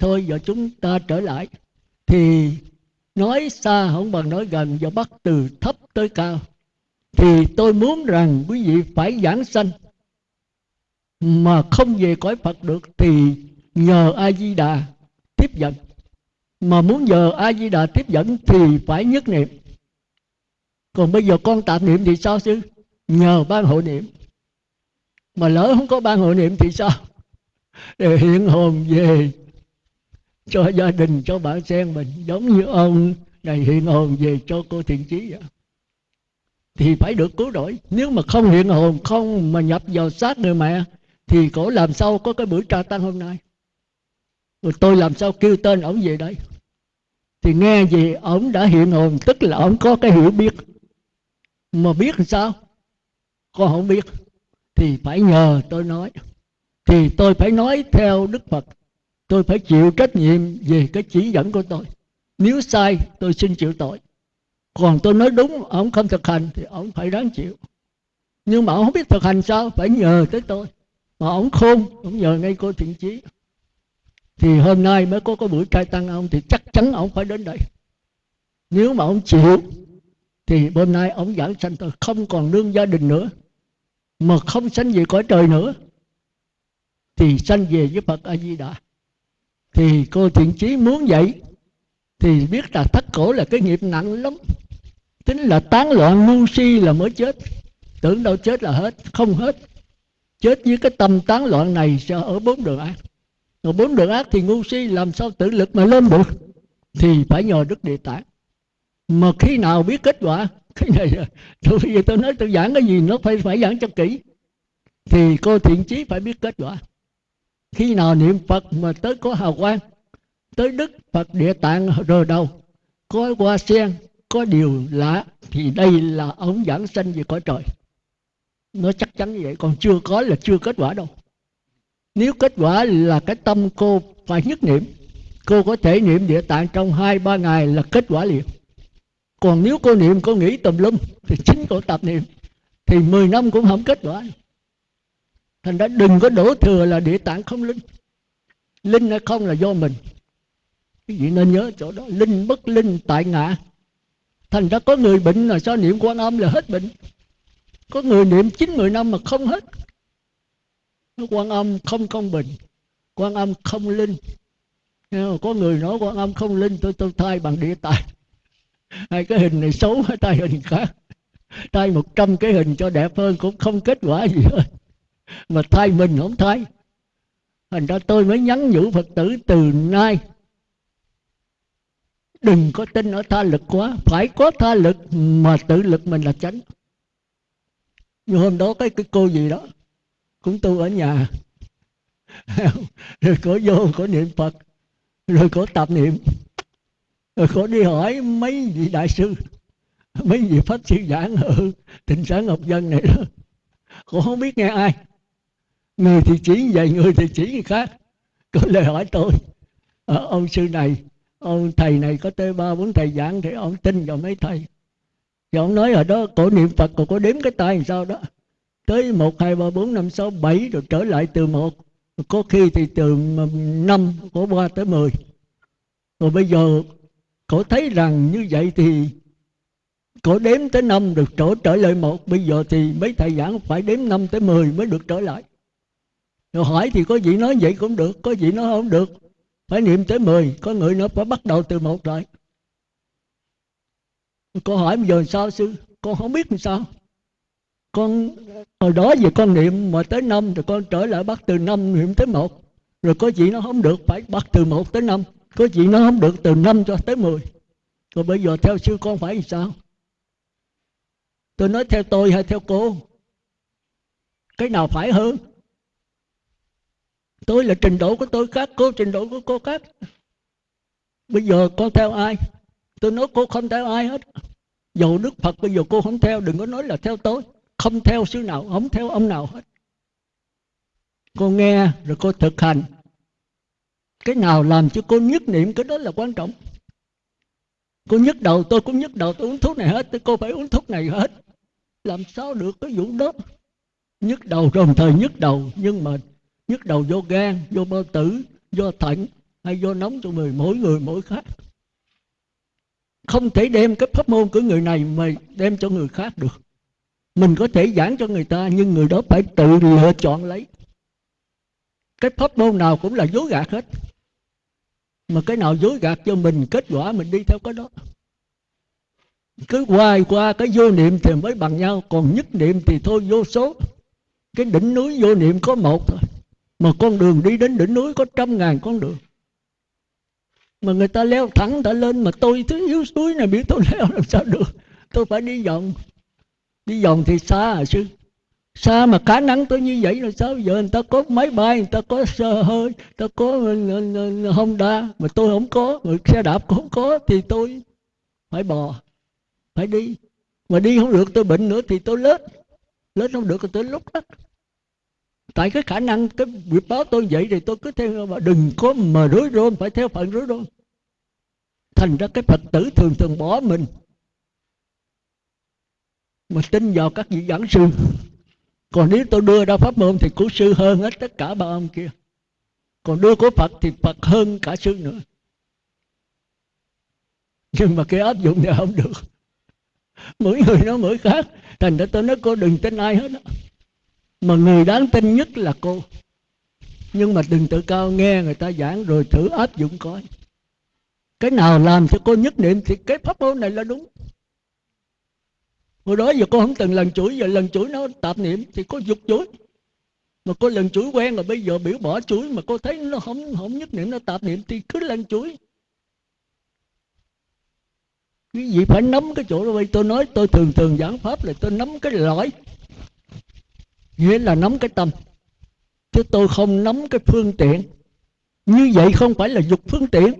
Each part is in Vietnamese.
thôi giờ chúng ta trở lại. Thì nói xa không bằng nói gần và bắt từ thấp tới cao. Thì tôi muốn rằng quý vị phải giảng sanh. Mà không về cõi Phật được thì nhờ A Di Đà tiếp dẫn. Mà muốn nhờ A Di Đà tiếp dẫn thì phải nhất niệm. Còn bây giờ con tạm niệm thì sao chứ nhờ ban hộ niệm. Mà lỡ không có ban hộ niệm thì sao? Để hiện hồn về cho gia đình, cho bạn sen mình giống như ông. Này hiện hồn về cho cô thiện Chí vậy thì phải được cứu rỗi nếu mà không hiện hồn, không mà nhập vào xác người mẹ, thì cổ làm sao có cái buổi tra tăng hôm nay? Rồi tôi làm sao kêu tên ổng về đây? Thì nghe gì, ổng đã hiện hồn, tức là ổng có cái hiểu biết. Mà biết làm sao? Con không biết. Thì phải nhờ tôi nói. Thì tôi phải nói theo đức phật tôi phải chịu trách nhiệm về cái chỉ dẫn của tôi. Nếu sai, tôi xin chịu tội. Còn tôi nói đúng, ông không thực hành thì ông phải đáng chịu. Nhưng mà ông không biết thực hành sao, phải nhờ tới tôi. Mà ông khôn, ông nhờ ngay cô thiện chí. Thì hôm nay mới có cái buổi trai tăng ông, thì chắc chắn ông phải đến đây. Nếu mà ông chịu, thì hôm nay ông giảng sanh tôi. Không còn nương gia đình nữa, mà không sanh về cõi trời nữa, thì sanh về với Phật A Di Đà thì cô thiện chí muốn vậy, thì biết là thất cổ là cái nghiệp nặng lắm. Tính là tán loạn ngu si là mới chết. Tưởng đâu chết là hết, không hết. Chết với cái tâm tán loạn này sẽ ở bốn đường ác. Rồi bốn đường ác thì ngu si làm sao tự lực mà lên được? Thì phải nhờ đức địa tạng. Mà khi nào biết kết quả? Cái này tôi bây giờ tôi nói tôi giảng cái gì nó phải phải giảng cho kỹ. Thì cô thiện chí phải biết kết quả khi nào niệm phật mà tới có hào quang, tới đức phật địa tạng rồi đâu? Có hoa sen, có điều lạ, thì đây là ông giảng sanh về cõi trời. Nó chắc chắn như vậy, còn chưa có là chưa kết quả đâu. Nếu kết quả là cái tâm cô phải nhất niệm, cô có thể niệm địa tạng trong hai, ba ngày là kết quả liền. Còn nếu cô niệm cô nghĩ tùm lum, thì chính cô tập niệm, thì 10 năm cũng không kết quả thành ra đừng có đổ thừa là địa tạng không linh. Linh hay không là do mình. Cái gì nên nhớ chỗ đó, linh bất linh, tại ngã. Thành ra có người bệnh là sao niệm quan âm là hết bệnh. Có người niệm chín mười năm mà không hết. Quan âm không công bình, quan âm không linh. Có người nói quan âm không linh, tôi tôi thay bằng địa tài hai cái hình này xấu hay tay hình khác. Thay một trăm cái hình cho đẹp hơn cũng không kết quả gì hết mà thay mình không thay. Thành ra tôi mới nhắn nhủ phật tử từ nay, đừng có tin ở tha lực quá. Phải có tha lực mà tự lực mình là chánh. Như hôm đó cái cái cô gì đó, cũng tu ở nhà. Rồi có vô, có niệm phật, rồi có tập niệm, rồi có đi hỏi mấy vị đại sư, mấy vị pháp sư giảng ở tỉnh sáng ngọc dân này đó. Cô không biết nghe ai người thì chỉ vậy người thì chỉ người khác. Có lời hỏi tôi à, ông sư này ông thầy này có tới ba bốn thầy giảng thì ông tin vào mấy thầy? Thì ông nói ở đó cổ niệm phật còn có đếm cái tay làm sao đó? Tới một hai ba bốn năm sáu bảy rồi trở lại từ một. Có khi thì từ năm có qua tới mười. Rồi bây giờ cổ thấy rằng như vậy thì cổ đếm tới năm được trở trở lại một. Bây giờ thì mấy thầy giảng phải đếm năm tới mười mới được trở lại rồi hỏi thì có vị nói vậy cũng được, có vị nói không được. Phải niệm tới 10 có người nó phải bắt đầu từ một rồi. Con hỏi bây giờ sao sư? Con không biết làm sao. Con, hồi đó về con niệm mà tới năm, rồi con trở lại bắt từ năm, niệm tới một. Rồi có chị nó không được, phải bắt từ một tới năm. Có chị nó không được, từ năm cho tới mười. Rồi bây giờ theo sư con phải làm sao? Tôi nói theo tôi hay theo cô? Cái nào phải hơn? Tôi là trình độ của tôi khác, cô trình độ của cô khác. Bây giờ con theo ai? Tôi nói cô không theo ai hết. Dầu đức phật bây giờ cô không theo, đừng có nói là theo tôi. Không theo sư nào, không theo ông nào hết. Cô nghe rồi cô thực hành. Cái nào làm cho cô nhất niệm, cái đó là quan trọng. Cô nhức đầu, tôi cũng nhức đầu, tôi uống thuốc này hết, tôi cô phải uống thuốc này hết. Làm sao được cái vụ đó? Nhức đầu đồng thời nhức đầu, nhưng mà nhức đầu vô gan, vô bao tử, vô thận, hay vô nóng cho người mỗi người mỗi khác. Không thể đem cái pháp môn của người này mà đem cho người khác được. Mình có thể giảng cho người ta, nhưng người đó phải tự lựa chọn lấy. Cái pháp môn nào cũng là dối gạt hết. Mà cái nào dối gạt cho mình, kết quả mình đi theo cái đó. Cứ hoài qua cái vô niệm thì mới bằng nhau, còn nhất niệm thì thôi vô số. Cái đỉnh núi vô niệm có một thôi mà con đường đi đến đỉnh núi có trăm ngàn con đường. Mà người ta leo thẳng, người ta lên, mà tôi thứ yếu suối này biết tôi leo làm sao được. Tôi phải đi vòng. Đi vòng thì xa à sư? Xa mà khả năng tôi như vậy là sao? Giờ người ta có máy bay, người ta có sơ hơi, người ta có ờ, ờ, ờ, honda. Mà tôi không có, mà xe đạp cũng không có, thì tôi phải bò, phải đi. Mà đi không được, tôi bệnh nữa thì tôi lết. Lết không được thì tôi lúc đó tại cái khả năng, cái việc báo tôi vậy thì tôi cứ theo, mà đừng có mà rối rôn phải theo phận rối rôn thành ra cái phật tử thường thường bỏ mình. Mà tin vào các vị giảng sư. Còn nếu tôi đưa ra pháp môn thì của sư hơn hết tất cả ba ông kia. Còn đưa của phật thì phật hơn cả sư nữa. Nhưng mà cái áp dụng này không được. Mỗi người nó mỗi khác. Thành ra tôi nói cô đừng tin ai hết đó mà người đáng tin nhất là cô. Nhưng mà đừng tự cao nghe người ta giảng rồi thử áp dụng coi. Cái nào làm cho cô nhất niệm thì cái pháp môn này là đúng. Hồi đó giờ cô không từng lần chuỗi giờ lần chuỗi nó tạp niệm thì cô dục chuỗi mà cô lần chuỗi quen rồi bây giờ biểu bỏ chuỗi mà cô thấy nó không không nhất niệm, nó tạp niệm thì cứ lần chuỗi cái gì phải nắm cái chỗ đó. Tôi nói, tôi thường thường giảng pháp là tôi nắm cái lõi nghĩa là nắm cái tâm. Chứ tôi không nắm cái phương tiện. Như vậy không phải là dục phương tiện.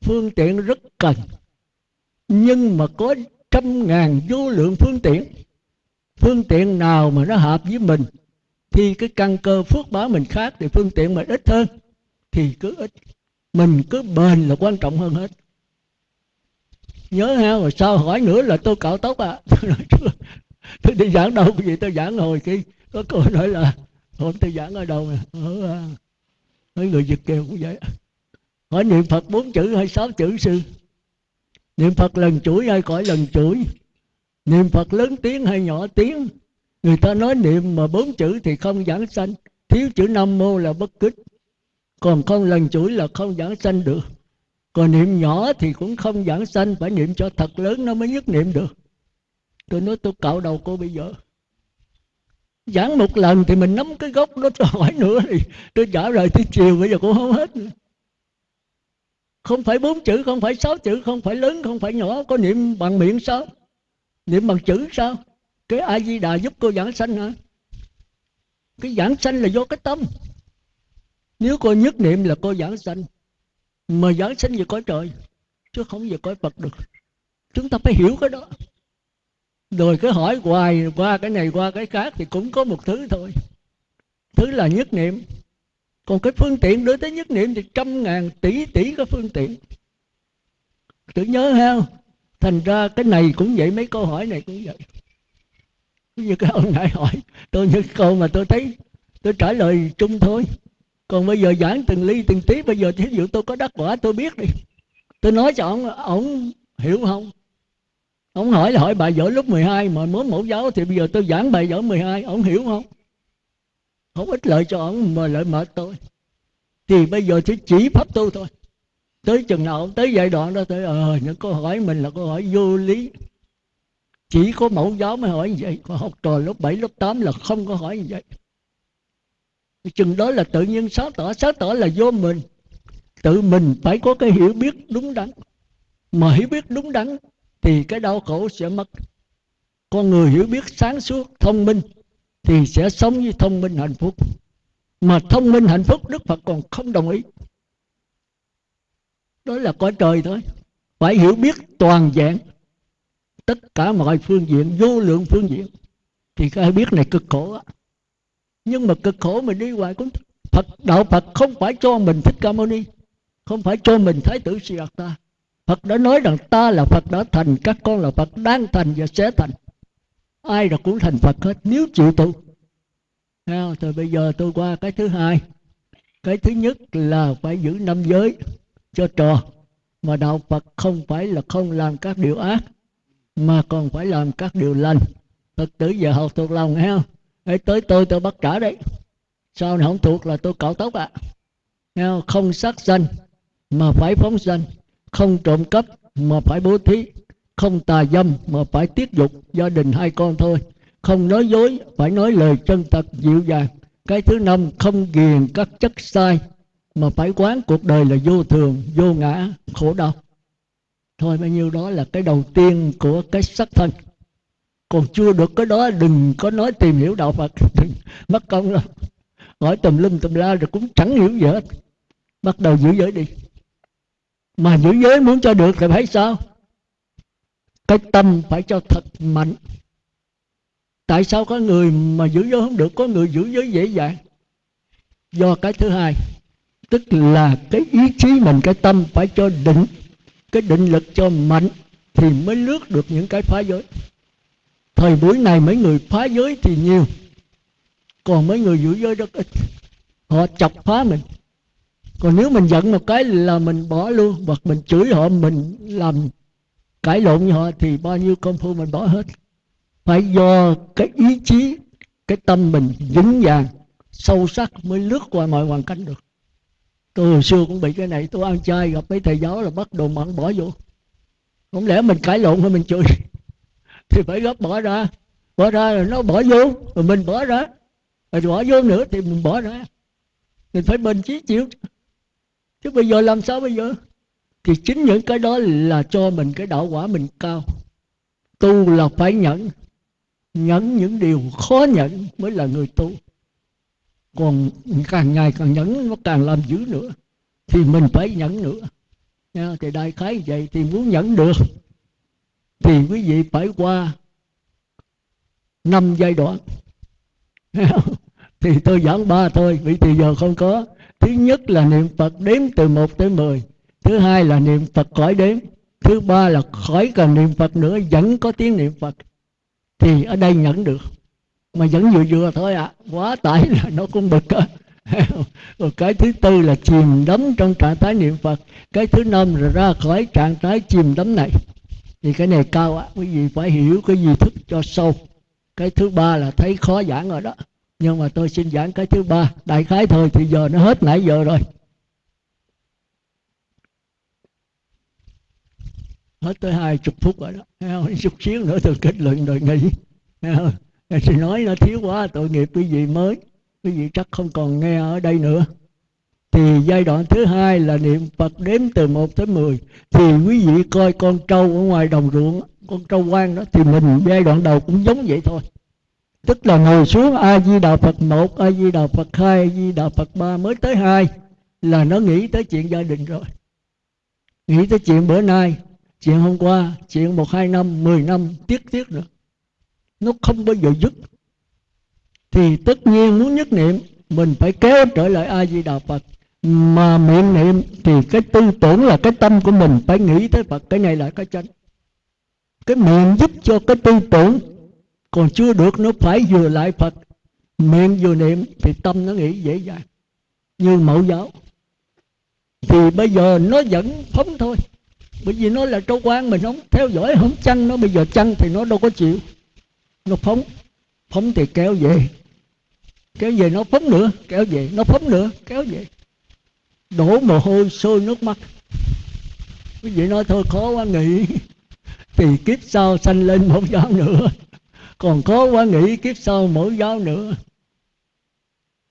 Phương tiện rất cần. Nhưng mà có trăm ngàn vô lượng phương tiện. Phương tiện nào mà nó hợp với mình, thì cái căn cơ phước báo mình khác thì phương tiện mình ít hơn, thì cứ ít. Mình cứ bền là quan trọng hơn hết. Nhớ ha, rồi sao hỏi nữa là tôi cạo tóc à? Tôi tôi đi giảng đâu cái gì, tôi giảng hồi khi có cô nói là hôm tôi giảng ở đâu nè? Ở mấy người việt kiều cũng vậy. Hỏi niệm phật bốn chữ hay sáu chữ, sư? Niệm phật lần chuỗi hay cõi lần chuỗi? Niệm phật lớn tiếng hay nhỏ tiếng? Người ta nói niệm mà bốn chữ thì không giảng sanh. Thiếu chữ nam mô là bất kích. Còn không lần chuỗi là không giảng sanh được. Còn niệm nhỏ thì cũng không giảng sanh, phải niệm cho thật lớn nó mới nhất niệm được tôi nói, tôi cạo đầu cô bây giờ. Giảng một lần thì mình nắm cái gốc đó cho hỏi nữa thì tôi trả lời tới chiều, bây giờ cũng không hết. Nữa không phải bốn chữ, không phải sáu chữ, không phải lớn, không phải nhỏ, có niệm bằng miệng sao? Niệm bằng chữ sao? Cái a di đà giúp cô giảng sanh hả? Cái giảng sanh là do cái tâm. Nếu cô nhất niệm là cô giảng sanh. Mà giảng sanh về cõi trời, chứ không về cõi phật được. Chúng ta phải hiểu cái đó rồi cứ hỏi hoài, qua cái này, qua cái khác thì cũng có một thứ thôi. Thứ là nhất niệm. Còn cái phương tiện đối tới nhất niệm thì trăm ngàn tỷ tỷ cái phương tiện. Tự nhớ ha, thành ra cái này cũng vậy, mấy câu hỏi này cũng vậy. Như cái ông nãy hỏi, tôi những câu mà tôi thấy, tôi trả lời chung thôi. Còn bây giờ giảng từng ly từng tí, bây giờ thí dụ tôi có đắc quả, tôi biết đi. Tôi nói cho ông ông hiểu không? Ông hỏi là hỏi bài giỏi lúc 12 mà mới mẫu giáo thì bây giờ tôi giảng bài giỏi 12 ông hiểu không? Không ích lợi cho ông mà lợi mệt tôi. Thì bây giờ chỉ chỉ pháp tu thôi. Tới chừng nào tới giai đoạn đó tới ờ những câu hỏi mình là câu hỏi vô lý. Chỉ có mẫu giáo mới hỏi như vậy còn học trò lớp 7, lớp 8 là không có hỏi như vậy. Chừng đó là tự nhiên sáng tỏ sáng tỏ là vô mình. Tự mình phải có cái hiểu biết đúng đắn. Mà hiểu biết đúng đắn thì cái đau khổ sẽ mất. Con người hiểu biết sáng suốt thông minh thì sẽ sống với thông minh hạnh phúc. Mà thông minh hạnh phúc đức phật còn không đồng ý. Đó là cõi trời thôi. Phải hiểu biết toàn vẹn tất cả mọi phương diện, vô lượng phương diện. Thì cái biết này cực khổ á. Nhưng mà cực khổ mình đi hoài cũng Phật, đạo Phật không phải cho mình thích ca mâu ni, không phải cho mình thái tử ta Phật đã nói rằng ta là Phật đã thành các con là Phật đang thành và sẽ thành. Ai là cũng thành Phật hết nếu chịu tu. Thì bây giờ tôi qua cái thứ hai. Cái thứ nhất là phải giữ năm giới cho trò. Mà đạo phật không phải là không làm các điều ác mà còn phải làm các điều lành. Phật tử giờ học thuộc lòng nghe không? Ê, tới tôi tôi bắt trả đấy. Sao này không thuộc là tôi cạo tóc ạ? À. không? không sát sanh mà phải phóng sanh không trộm cắp mà phải bố thí. Không tà dâm mà phải tiết dục gia đình hai con thôi. Không nói dối, phải nói lời chân thật, dịu dàng. Cái thứ năm, không ghiền các chất sai mà phải quán cuộc đời là vô thường, vô ngã, khổ đau. Thôi, bao nhiêu đó là cái đầu tiên của cái sắc thân. Còn chưa được cái đó, đừng có nói tìm hiểu đạo phật. Mất công lắm. hỏi tùm lum tùm la rồi cũng chẳng hiểu gì hết. Bắt đầu giữ giới đi mà giữ giới muốn cho được thì phải sao? Cái tâm phải cho thật mạnh. Tại sao có người mà giữ giới không được, có người giữ giới dễ dàng? Do cái thứ hai, tức là cái ý chí mình, cái tâm phải cho định. Cái định lực cho mạnh thì mới lướt được những cái phá giới. Thời buổi này mấy người phá giới thì nhiều, còn mấy người giữ giới rất ít. Họ chọc phá mình còn nếu mình giận một cái là mình bỏ luôn, hoặc mình chửi họ, mình làm cãi lộn với họ thì bao nhiêu công phu mình bỏ hết. Phải do cái ý chí, cái tâm mình vững vàng, sâu sắc mới lướt qua mọi hoàn cảnh được. Tôi hồi xưa cũng bị cái này, tôi ăn chay gặp mấy thầy giáo là bắt đồ mặn bỏ vô. Không lẽ mình cãi lộn hay mình chửi? Thì phải gấp bỏ ra. Bỏ ra rồi nó bỏ vô, rồi mình bỏ ra. Rồi bỏ vô nữa thì mình bỏ ra. Mình phải bình chí chịu chứ bây giờ làm sao bây giờ? Thì chính những cái đó là cho mình cái đạo quả mình cao. Tu là phải nhẫn. Nhẫn những điều khó nhẫn mới là người tu. Còn càng ngày càng nhẫn, nó càng làm dữ nữa. Thì mình phải nhẫn nữa. Nha, thì đại khái vậy, thì muốn nhẫn được, thì quý vị phải qua năm giai đoạn. Thì tôi giảng ba thôi vì thì giờ không có thứ nhất là niệm phật đếm từ một tới mười. Thứ hai là niệm phật khỏi đếm. Thứ ba là khỏi cần niệm phật nữa, vẫn có tiếng niệm phật. Thì ở đây nhận được. Mà vẫn vừa vừa thôi ạ. À. quá tải là nó cũng bực á. Rồi cái thứ tư là chìm đắm trong trạng thái niệm phật. Cái thứ năm là ra khỏi trạng thái chìm đắm này. Thì cái này cao á quý vị phải hiểu cái gì thức cho sâu. Cái thứ ba là thấy khó giảng rồi đó nhưng mà tôi xin giảng cái thứ ba. Đại khái thôi, thì giờ nó hết nãy giờ rồi. Hết tới hai chục phút rồi đó. Chút xíu nữa tôi kết luận rồi nghỉ. Thì nói nó thiếu quá, tội nghiệp quý vị mới? Quý vị chắc không còn nghe ở đây nữa. Thì giai đoạn thứ hai là niệm Phật đếm từ 1 tới 10 thì quý vị coi con trâu ở ngoài đồng ruộng con trâu quan đó, thì mình giai đoạn đầu cũng giống vậy thôi tức là ngồi xuống a di đà phật một a di đà phật hai a di đà phật ba mới tới hai, là nó nghĩ tới chuyện gia đình rồi. Nghĩ tới chuyện bữa nay, chuyện hôm qua, chuyện một, hai năm, mười năm, tiếc tiếc nữa nó không bao giờ dứt. Thì tất nhiên muốn nhất niệm, mình phải kéo trở lại a di đà phật. Mà miệng niệm thì cái tư tưởng là cái tâm của mình phải nghĩ tới phật, cái này là cái chánh. Cái miệng giúp cho cái tư tưởng còn chưa được nó phải vừa lại phật. Miệng vừa niệm thì tâm nó nghĩ dễ dàng. Như mẫu giáo. Thì bây giờ nó vẫn phóng thôi. Bởi vì nó là trâu quan mình không theo dõi, không chăng nó. Bây giờ chăng thì nó đâu có chịu. Nó phóng. Phóng thì kéo về. Kéo về nó phóng nữa. Kéo về nó phóng nữa. Kéo về. Đổ mồ hôi, sôi nước mắt. Quý vị nói thôi, khó quá nghĩ thì kiếp sau sanh lên một giáo nữa còn khó quá nghĩ kiếp sau mẫu giáo nữa.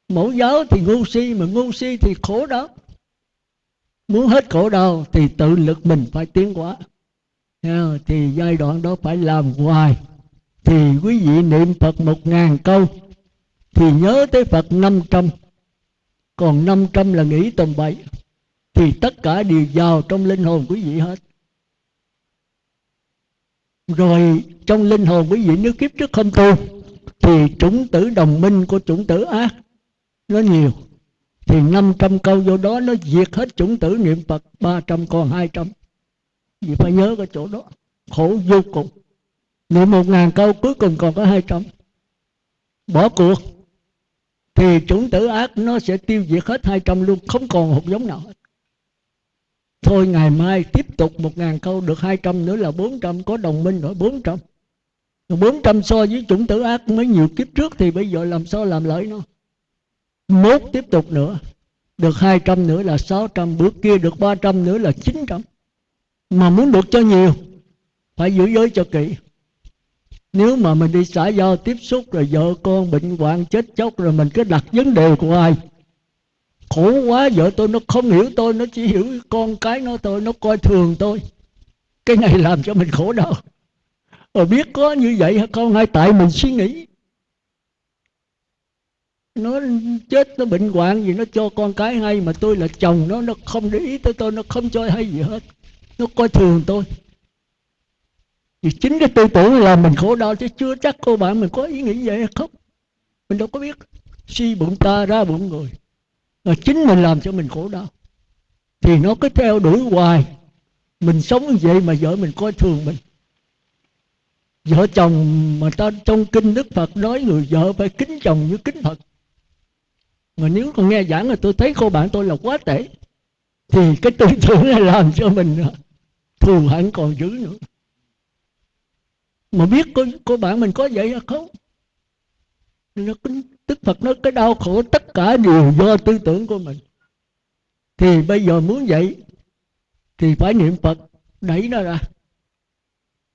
Mẫu giáo thì ngu si, mà ngu si thì khổ đau. Muốn hết khổ đau thì tự lực mình phải tiến hóa. Thì giai đoạn đó phải làm hoài. Thì quý vị niệm Phật một ngàn câu, thì nhớ tới Phật năm trăm. Còn năm trăm là nghĩ tầm bậy, thì tất cả đều vào trong linh hồn quý vị hết rồi trong linh hồn quý vị nếu kiếp trước không tu, thì chủng tử đồng minh của chủng tử ác nó nhiều. Thì 500 câu vô đó nó diệt hết chủng tử niệm Phật 300 còn 200 vì phải nhớ cái chỗ đó, khổ vô cùng. Niệm một ngàn câu cuối cùng còn có 200 bỏ cuộc. Thì chủng tử ác nó sẽ tiêu diệt hết 200 luôn, không còn hột giống nào hết thôi ngày mai tiếp tục một ngàn câu, được 200 nữa là 400 có đồng minh rồi 400 400 so với chủng tử ác mấy nhiều kiếp trước thì bây giờ làm sao làm lợi nó? Mốt tiếp tục nữa, được 200 nữa là 600 bữa kia được 300 nữa là 900 mà muốn được cho nhiều, phải giữ giới cho kỹ. Nếu mà mình đi xã giao tiếp xúc rồi vợ con bệnh hoạn chết chóc rồi mình cứ đặt vấn đề của ai? Khổ quá, vợ tôi nó không hiểu tôi, nó chỉ hiểu con cái nó tôi nó coi thường tôi. Cái này làm cho mình khổ đau. Rồi biết có như vậy hay không hay tại mình suy nghĩ. Nó chết, nó bệnh hoạn gì, nó cho con cái hay mà tôi là chồng nó nó không để ý tới tôi, nó không cho hay gì hết. Nó coi thường tôi. Thì chính cái tư tưởng là mình khổ đau chứ chưa chắc cô bạn mình có ý nghĩ vậy hay không? Mình đâu có biết. Suy bụng ta, ra bụng người là chính mình làm cho mình khổ đau. Thì nó cứ theo đuổi hoài. Mình sống như vậy mà vợ mình coi thường mình. Vợ chồng mà ta trong kinh đức phật nói người vợ phải kính chồng như kính phật. Mà nếu còn nghe giảng là tôi thấy cô bạn tôi là quá tệ. Thì cái tư tưởng này làm cho mình à, thù hận còn dữ nữa. Mà biết cô, cô bạn mình có vậy hay không? Nó Đức Phật nói cái đau khổ tất cả đều do tư tưởng của mình. Thì bây giờ muốn vậy, thì phải niệm Phật, đẩy nó ra.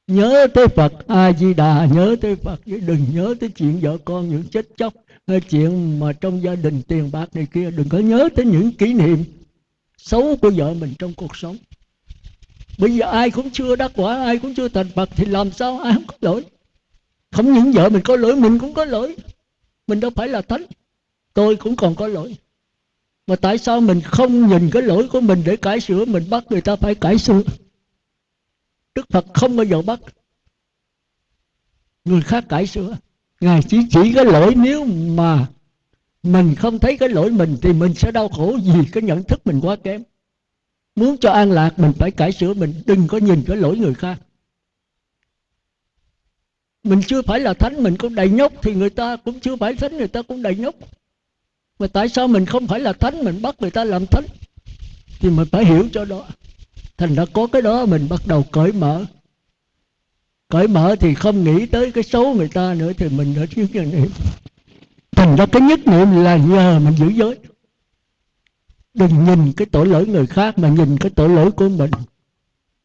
Nhớ tới Phật, A Di Đà, nhớ tới Phật, chứ đừng nhớ tới chuyện vợ con những chết chóc, hay chuyện mà trong gia đình tiền bạc này kia. Đừng có nhớ tới những kỷ niệm xấu của vợ mình trong cuộc sống. Bây giờ ai cũng chưa đắc quả, ai cũng chưa thành Phật, thì làm sao ai không có lỗi? Không những vợ mình có lỗi, mình cũng có lỗi mình đâu phải là thánh. Tôi cũng còn có lỗi. Mà tại sao mình không nhìn cái lỗi của mình để cải sửa? Mình bắt người ta phải cải sửa. Đức Phật không bao giờ bắt người khác cải sửa. Ngài chỉ chỉ cái lỗi nếu mà mình không thấy cái lỗi mình thì mình sẽ đau khổ vì cái nhận thức mình quá kém. Muốn cho an lạc, mình phải cải sửa. Mình đừng có nhìn cái lỗi người khác mình chưa phải là thánh, mình cũng đầy nhóc thì người ta cũng chưa phải thánh, người ta cũng đầy nhóc. Mà tại sao mình không phải là thánh, mình bắt người ta làm thánh? Thì mình phải hiểu cho đó. Thành ra có cái đó mình bắt đầu cởi mở. Cởi mở thì không nghĩ tới cái xấu người ta nữa thì mình đã thiếu nhân niệm. Thành ra cái nhất niệm là nhờ mình giữ giới. Đừng nhìn cái tội lỗi người khác mà nhìn cái tội lỗi của mình.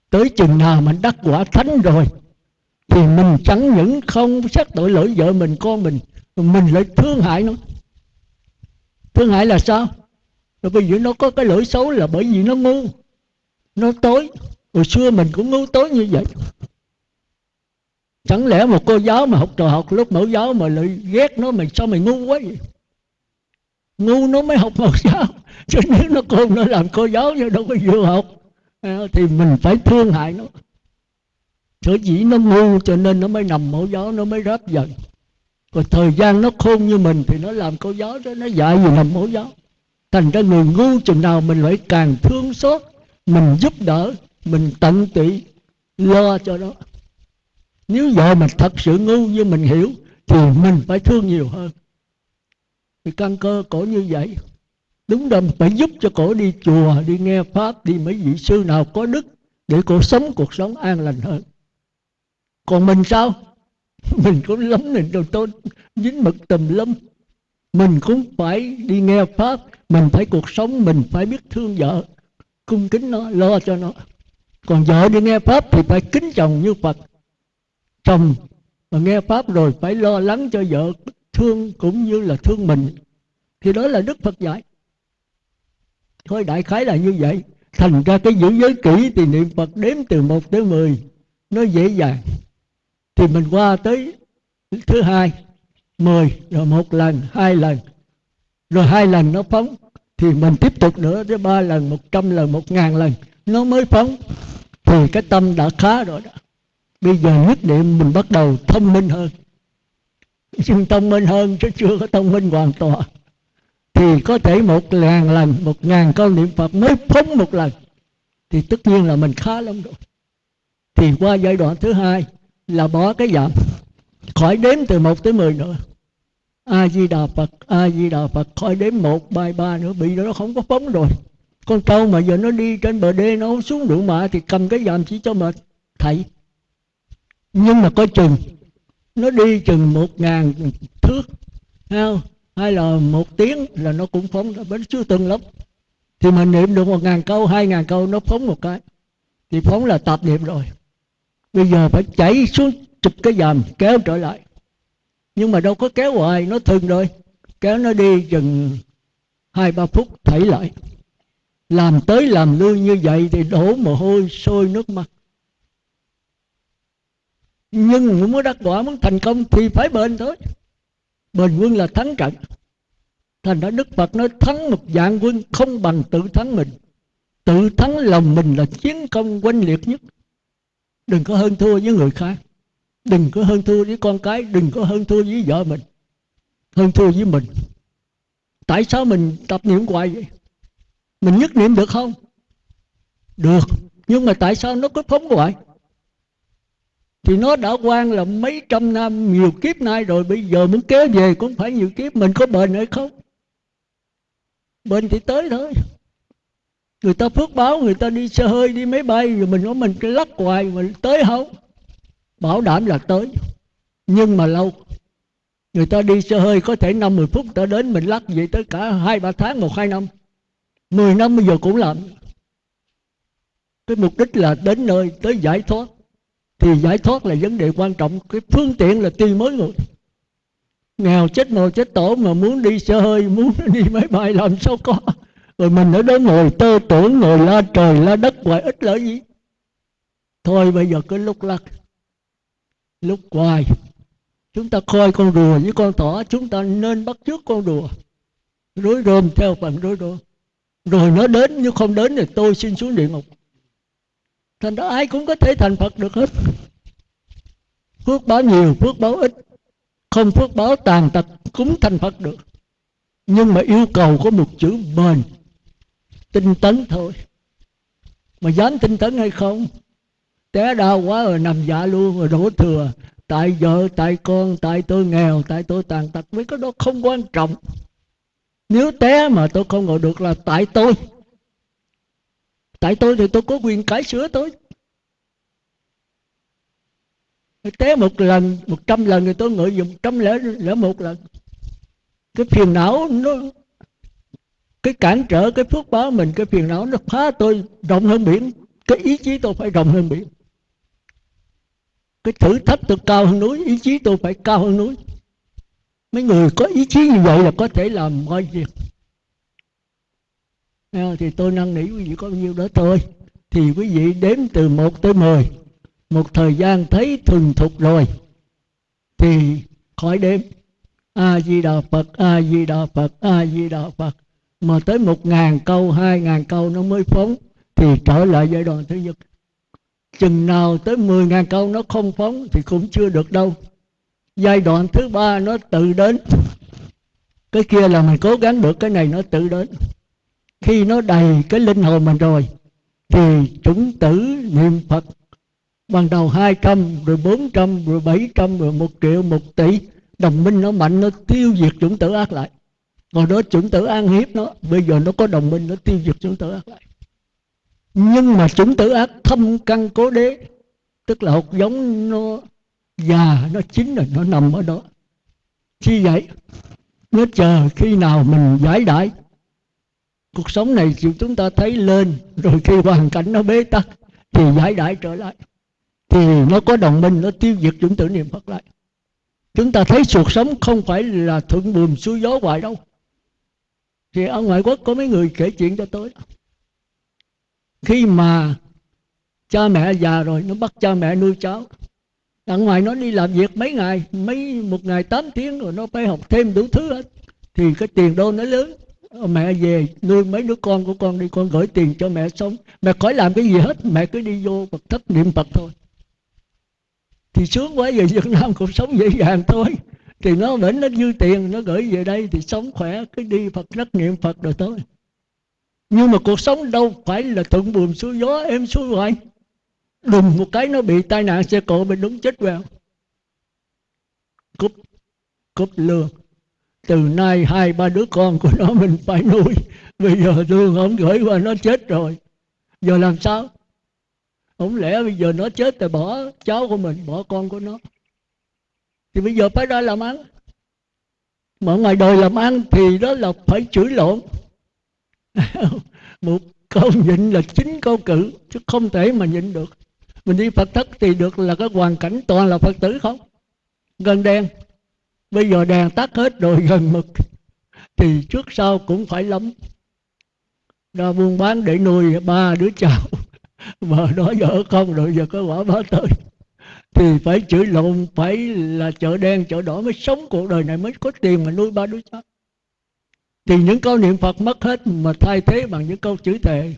Tới chừng nào mình đắc quả thánh rồi thì mình chẳng những không xét tội lỗi vợ mình, con mình mình lại thương hại nó. Thương hại là sao? Rồi bây giờ nó có cái lỗi xấu là bởi vì nó ngu. Nó tối. Hồi xưa mình cũng ngu tối như vậy. Chẳng lẽ một cô giáo mà học trò học, lúc mẫu giáo mà lại ghét nó mình sao mày ngu quá vậy? Ngu nó mới học mẫu giáo. Chứ nếu nó cô nó làm cô giáo nhưng đâu có vừa học. Thì mình phải thương hại nó sở dĩ nó ngu cho nên nó mới nằm mẫu gió nó mới ráp dần. Còn thời gian nó khôn như mình thì nó làm câu gió đó, nó dạy gì nằm mẫu gió. thành ra người ngu chừng nào mình phải càng thương xót, mình giúp đỡ, mình tận tụy, lo cho nó. Nếu vợ mình thật sự ngu như mình hiểu, thì mình phải thương nhiều hơn. Thì căn cơ cổ như vậy. Đúng rồi, phải giúp cho cổ đi chùa, đi nghe pháp, đi mấy vị sư nào có đức để cổ sống cuộc sống an lành hơn còn mình sao? Mình cũng lắm mình đồ tôi dính mực tùm lum mình cũng phải đi nghe pháp. Mình phải cuộc sống, mình phải biết thương vợ. Cung kính nó, lo cho nó. Còn vợ đi nghe pháp thì phải kính chồng như phật. Chồng mà nghe pháp rồi phải lo lắng cho vợ. Thương cũng như là thương mình. Thì đó là đức phật dạy. Thôi đại khái là như vậy. Thành ra cái giữ giới kỹ thì niệm phật đếm từ một tới mười. Nó dễ dàng thì mình qua tới thứ hai, mười, rồi một lần, hai lần. Rồi hai lần nó phóng, thì mình tiếp tục nữa tới ba lần, một trăm lần, một ngàn lần. Nó mới phóng. Thì cái tâm đã khá rồi đó. Bây giờ nhất niệm mình bắt đầu thông minh hơn. Nhưng thông minh hơn chứ chưa có thông minh hoàn toàn. Thì có thể một ngàn lần, một ngàn câu niệm phật mới phóng một lần. Thì tất nhiên là mình khá lắm rồi. Thì qua giai đoạn thứ hai là bỏ cái giảm khỏi đếm từ một tới mười nữa. A di đà phật a di đà phật khỏi đếm một, ba ba nữa, bị nó không có phóng rồi. Con trâu mà giờ nó đi trên bờ đê, nó không xuống ruộng mạ thì cầm cái dàm chỉ cho mệt. Thầy, nhưng mà coi chừng, nó đi chừng một ngàn thước không? hay là một tiếng là nó cũng phóng ra bến chưa từng lắm. Thì mình niệm được một ngàn câu, hai ngàn câu, nó phóng một cái. Thì phóng là tập niệm rồi bây giờ phải chảy xuống chụp cái dầm, kéo trở lại. Nhưng mà đâu có kéo hoài, nó thừng rồi. Kéo nó đi chừng hai, ba phút, thảy lại. Làm tới làm lui như vậy thì đổ mồ hôi, sôi nước mắt. Nhưng muốn đắc quả, muốn thành công thì phải bền thôi. Bền quân là thắng trận. Thành ra đức phật nói thắng một dạng quân không bằng tự thắng mình. Tự thắng lòng mình là chiến công quanh liệt nhất đừng có hơn thua với người khác. Đừng có hơn thua với con cái. Đừng có hơn thua với vợ mình. Hơn thua với mình. Tại sao mình tập niệm hoài vậy? Mình nhất niệm được không? Được. Nhưng mà tại sao nó cứ phóng hoài? Thì nó đã quan là mấy trăm năm, nhiều kiếp nay rồi. Bây giờ muốn kéo về cũng phải nhiều kiếp. Mình có bền hay không? Bền thì tới thôi người ta phước báo, người ta đi xe hơi, đi máy bay, rồi mình nói mình cái lắc hoài mình tới không? Bảo đảm là tới. Nhưng mà lâu. Người ta đi xe hơi, có thể năm mười phút ta đến, mình lắc vậy tới cả hai, ba tháng, một, hai năm. Mười năm bây giờ cũng làm. Cái mục đích là đến nơi, tới giải thoát. Thì giải thoát là vấn đề quan trọng. Cái phương tiện là tùy mới người. Nghèo chết mồ chết tổ mà muốn đi xe hơi, muốn đi máy bay làm sao có? Rồi mình ở đó ngồi tơ tưởng, ngồi la trời la đất hoài ít lợi gì. Thôi bây giờ cứ lúc lắc, lúc hoài. Chúng ta coi con rùa với con thỏ, chúng ta nên bắt trước con rùa. Rối rôm theo phần rối rôm. Rồi nó đến, nếu không đến thì tôi xin xuống địa ngục. Thành ra ai cũng có thể thành phật được hết. Phước báo nhiều, phước báo ít. Không phước báo tàn tật cũng thành phật được. Nhưng mà yêu cầu có một chữ bền tinh tấn thôi. Mà dám tinh tấn hay không? Té đau quá rồi nằm dạ luôn rồi đổ thừa. Tại vợ, tại con, tại tôi nghèo, tại tôi tàn tật. Mấy cái đó không quan trọng. Nếu té mà tôi không ngồi được là tại tôi. Tại tôi thì tôi có quyền cải sửa tôi. Té một lần, một trăm lần thì tôi ngợi dùng trăm lẻ lẻ một lần. Cái phiền não nó cái cản trở, cái phước báo mình, cái phiền não nó phá tôi rộng hơn biển. Cái ý chí tôi phải rộng hơn biển. Cái thử thách tôi cao hơn núi, ý chí tôi phải cao hơn núi. Mấy người có ý chí như vậy là có thể làm mọi việc. Thì tôi năn nỉ quý vị có bao nhiêu đó thôi. Thì quý vị đếm từ 1 tới 10 một thời gian thấy thuần thục rồi, thì khỏi đếm. A di đà phật, a di đà phật, a di đà phật mà tới một ngàn câu, hai ngàn câu nó mới phóng, thì trở lại giai đoạn thứ nhất. Chừng nào tới mười ngàn câu nó không phóng thì cũng chưa được đâu. Giai đoạn thứ ba nó tự đến. Cái kia là mình cố gắng được, cái này nó tự đến. Khi nó đầy cái linh hồn mình rồi, thì chúng tử niệm phật. Ban đầu 200 rồi 400 rồi 700 rồi 1 triệu 1 tỷ. Đồng minh nó mạnh, nó tiêu diệt chủng tử ác lại còn đó chúng tử an hiếp nó, bây giờ nó có đồng minh, nó tiêu diệt chúng tử ác lại. Nhưng mà chúng tử ác thâm căn cố đế, tức là hột giống nó già, nó chín rồi, nó nằm ở đó. Khi vậy, nó chờ khi nào mình giải đại, cuộc sống này chúng ta thấy lên, rồi khi hoàn cảnh nó bế tắc, thì giải đại trở lại. Thì nó có đồng minh, nó tiêu diệt chúng tử niệm phật lại. Chúng ta thấy cuộc sống không phải là thuận buồm xuôi gió hoài đâu thì ở ngoại quốc có mấy người kể chuyện cho tôi. Khi mà cha mẹ già rồi, nó bắt cha mẹ nuôi cháu. Ở ngoài nó đi làm việc mấy ngày, mấy, một ngày 8 tiếng rồi nó phải học thêm đủ thứ hết. Thì cái tiền đô nó lớn. Mẹ về nuôi mấy đứa con của con đi, con gửi tiền cho mẹ sống. Mẹ khỏi làm cái gì hết, mẹ cứ đi vô Phật thất niệm Phật thôi. Thì sướng quá, về Việt Nam cuộc sống dễ dàng thôi thì nó vẫn nó dư tiền, nó gửi về đây thì sống khỏe, cứ đi Phật rất niệm Phật rồi thôi. Nhưng mà cuộc sống đâu phải là thuận buồm xuôi gió em xuôi hoài. Đùng một cái nó bị tai nạn xe cộ mình đúng chết vào. Cúp cúp lương. Từ nay hai, ba đứa con của nó mình phải nuôi. Bây giờ thương không gửi qua nó chết rồi. Giờ làm sao? Không lẽ bây giờ nó chết thì bỏ cháu của mình, bỏ con của nó? Thì bây giờ phải ra làm ăn. Mà ngoài đời làm ăn thì đó là phải chửi lộn. Một câu nhịn là chính câu cự, chứ không thể mà nhịn được. Mình đi phật thất thì được là cái hoàn cảnh toàn là phật tử không? Gần đèn. Bây giờ đèn tắt hết rồi, gần mực. Thì trước sau cũng phải lắm. Ra buôn bán để nuôi ba đứa cháu. Mà đó vợ không rồi, giờ có quả báo tới thì phải chửi lộn, phải là chợ đen, chợ đỏ mới sống cuộc đời này, mới có tiền mà nuôi ba đứa cháu. Thì những câu niệm phật mất hết mà thay thế bằng những câu chửi thề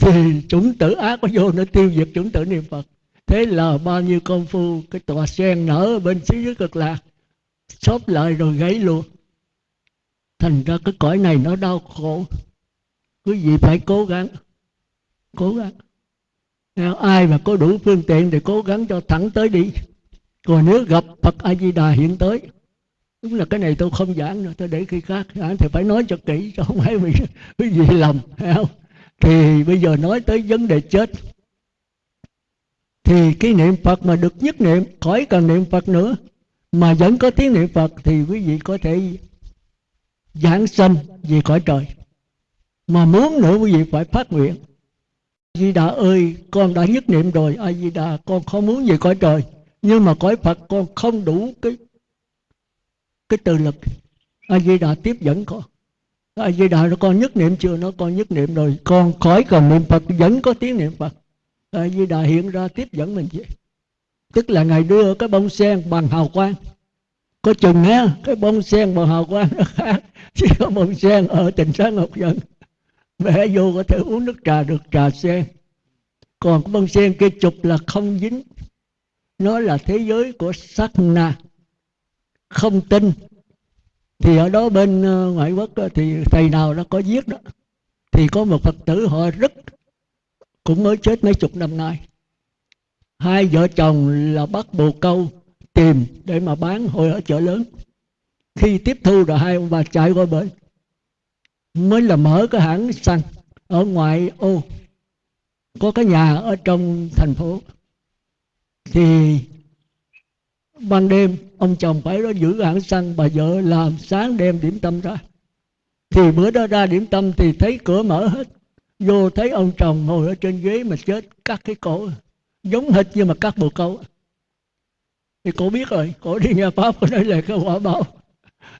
thì chủng tử ác có vô nó tiêu diệt chủng tử niệm phật. Thế là bao nhiêu công phu, cái tòa sen nở bên xứ dưới cực lạc, xốp lại rồi gãy luôn. Thành ra cái cõi này nó đau khổ. Quý vị phải cố gắng cố gắng ai mà có đủ phương tiện thì cố gắng cho thẳng tới đi. Còn nếu gặp phật a di đà hiện tới, đúng là cái này tôi không giảng nữa, tôi để khi khác giảng thì phải nói cho kỹ cho không phải bị quý vị lầm không? Thì bây giờ nói tới vấn đề chết. Thì cái niệm phật mà được nhất niệm, khỏi cần niệm phật nữa, mà vẫn có tiếng niệm phật thì quý vị có thể giảng sanh về cõi trời. Mà muốn nữa quý vị phải phát nguyện. Di Đà ơi con đã nhất niệm rồi. A Di Đà con không muốn về cõi trời. Nhưng mà cõi Phật con không đủ cái cái từ lực. A Di Đà tiếp dẫn con. A Di Đà nó con nhất niệm chưa? Nó con nhất niệm rồi. Con khỏi cần niệm Phật vẫn có tiếng niệm Phật. A Di Đà hiện ra tiếp dẫn mình vậy. Tức là ngài đưa cái bông sen bằng hào quang. Có chừng á, cái bông sen bằng hào quang nó khác chỉ có bông sen ở tình sáng ngọc dần bẻ vô có thể uống nước trà được, trà sen. Còn cái bông sen kia chụp là không dính. Nó là thế giới của sắc na. Không tin. Thì ở đó bên ờ, ngoại quốc ờ, thì thầy nào nó có viết đó, thì có một phật tử họ rất cũng mới chết mấy chục năm nay. Hai vợ chồng là bắt bồ câu tìm để mà bán hồi ở chợ lớn. Khi tiếp thu rồi hai ông bà chạy qua bên mới là mở cái hãng xăng ở ngoại ô. Có cái nhà ở trong thành phố. Thì ban đêm, ông chồng phải đó giữ hãng xăng, bà vợ làm sáng đêm điểm tâm ra. Thì bữa đó ra điểm tâm thì thấy cửa mở hết. Vô thấy ông chồng ngồi ở trên ghế mà chết cắt cái cổ. Giống hệt như mà cắt bồ câu. Thì cổ biết rồi, cổ đi nhà pháp, cổ nói là cái quả báo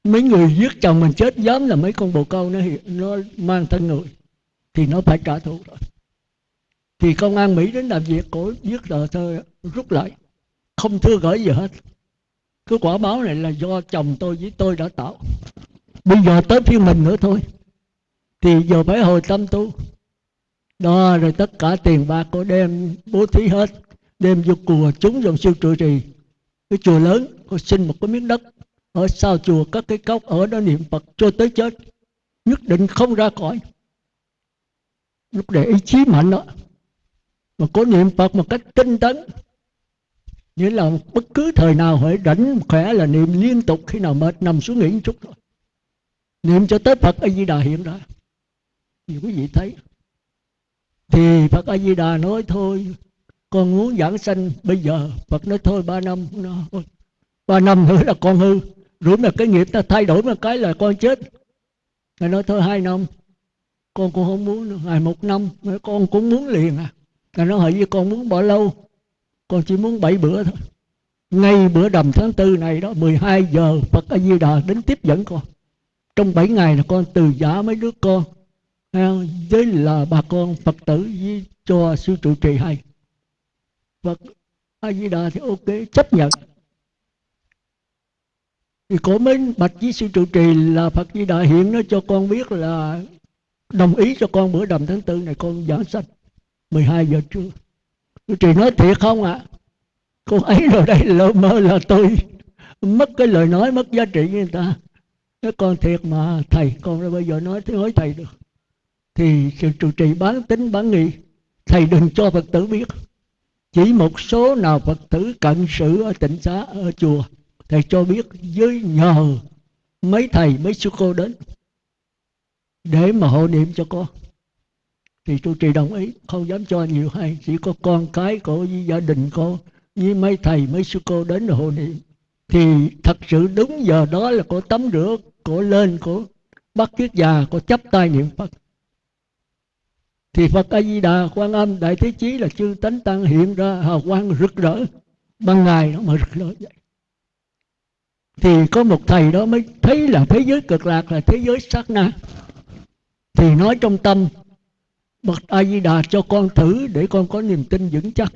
mấy người giết chồng mình chết dám là mấy con bồ câu nó nó mang thân người, thì nó phải trả thù rồi. Thì công an mỹ đến làm việc, cổ giết tờ thơ, rút lại. Không thưa gửi gì hết. Cái quả báo này là do chồng tôi với tôi đã tạo. Bây giờ tới phiên mình nữa thôi. Thì giờ phải hồi tâm tu. Đó, rồi tất cả tiền bạc của đem bố thí hết. Đem vô chùa chúng dòng siêu trụ trì. Cái chùa lớn cô xin một cái miếng đất ở sau chùa các cái cốc, ở đó niệm phật cho tới chết. Nhất định không ra khỏi. Lúc để ý chí mạnh đó. Mà có niệm phật một cách tinh tấn. Nghĩa là bất cứ thời nào hãy rảnh khỏe là niệm liên tục, khi nào mệt nằm xuống nghỉ một chút thôi. Niệm cho tới phật a di đà hiện ra. Thì quý vị thấy. Thì phật a di đà nói thôi, con muốn giảng sanh, bây giờ phật nói thôi, ba năm ba năm nữa là con hư rồi mà cái nghiệp ta thay đổi một cái là con chết. Ngài nói thôi hai năm, con cũng không muốn nữa. Ngày một năm con cũng muốn liền à. Ngài nói hỏi với con muốn bỏ lâu, con chỉ muốn bảy bữa thôi. Ngay bữa đầm tháng tư này đó 12 giờ Phật A Di Đà đến tiếp dẫn con. Trong 7 ngày là con từ giả mấy đứa con với là bà con Phật tử với cho sư trụ trì hay. Phật A Di Đà thì ok, chấp nhận thì cổ mới bạch với sư trụ trì là Phật Di Đà hiện nó cho con biết là đồng ý cho con bữa đầm tháng tư này con giảng sách 12 giờ trưa. Trụ trì nói thiệt không ạ? À? con ấy rồi đây, lỡ mơ là tôi mất cái lời nói, mất giá trị với người ta. Nói, con thiệt mà, thầy, con bây giờ nói thế nói thầy được. Thì sự trụ trì bán tính, bán nghi, thầy đừng cho phật tử biết. Chỉ một số nào phật tử cận sự ở tỉnh xá, ở chùa thầy cho biết với nhờ mấy thầy, mấy sư cô đến để mà hộ niệm cho con. Thì tôi trì đồng ý, không dám cho nhiều hay, chỉ có con cái của với gia đình cô, với mấy thầy, mấy sư cô đến hộ niệm. Thì thật sự đúng giờ đó là cô tắm rửa cô lên cô bắt kiết già cô chấp tay niệm phật. Thì phật a di đà quan âm đại thế chí là chư tánh tăng hiện ra hào quang rực rỡ, ban ngày nó mà rực rỡ vậy thì có một thầy đó mới thấy là thế giới cực lạc là thế giới sát na. Thì nói trong tâm, bậc a di đà cho con thử để con có niềm tin vững chắc.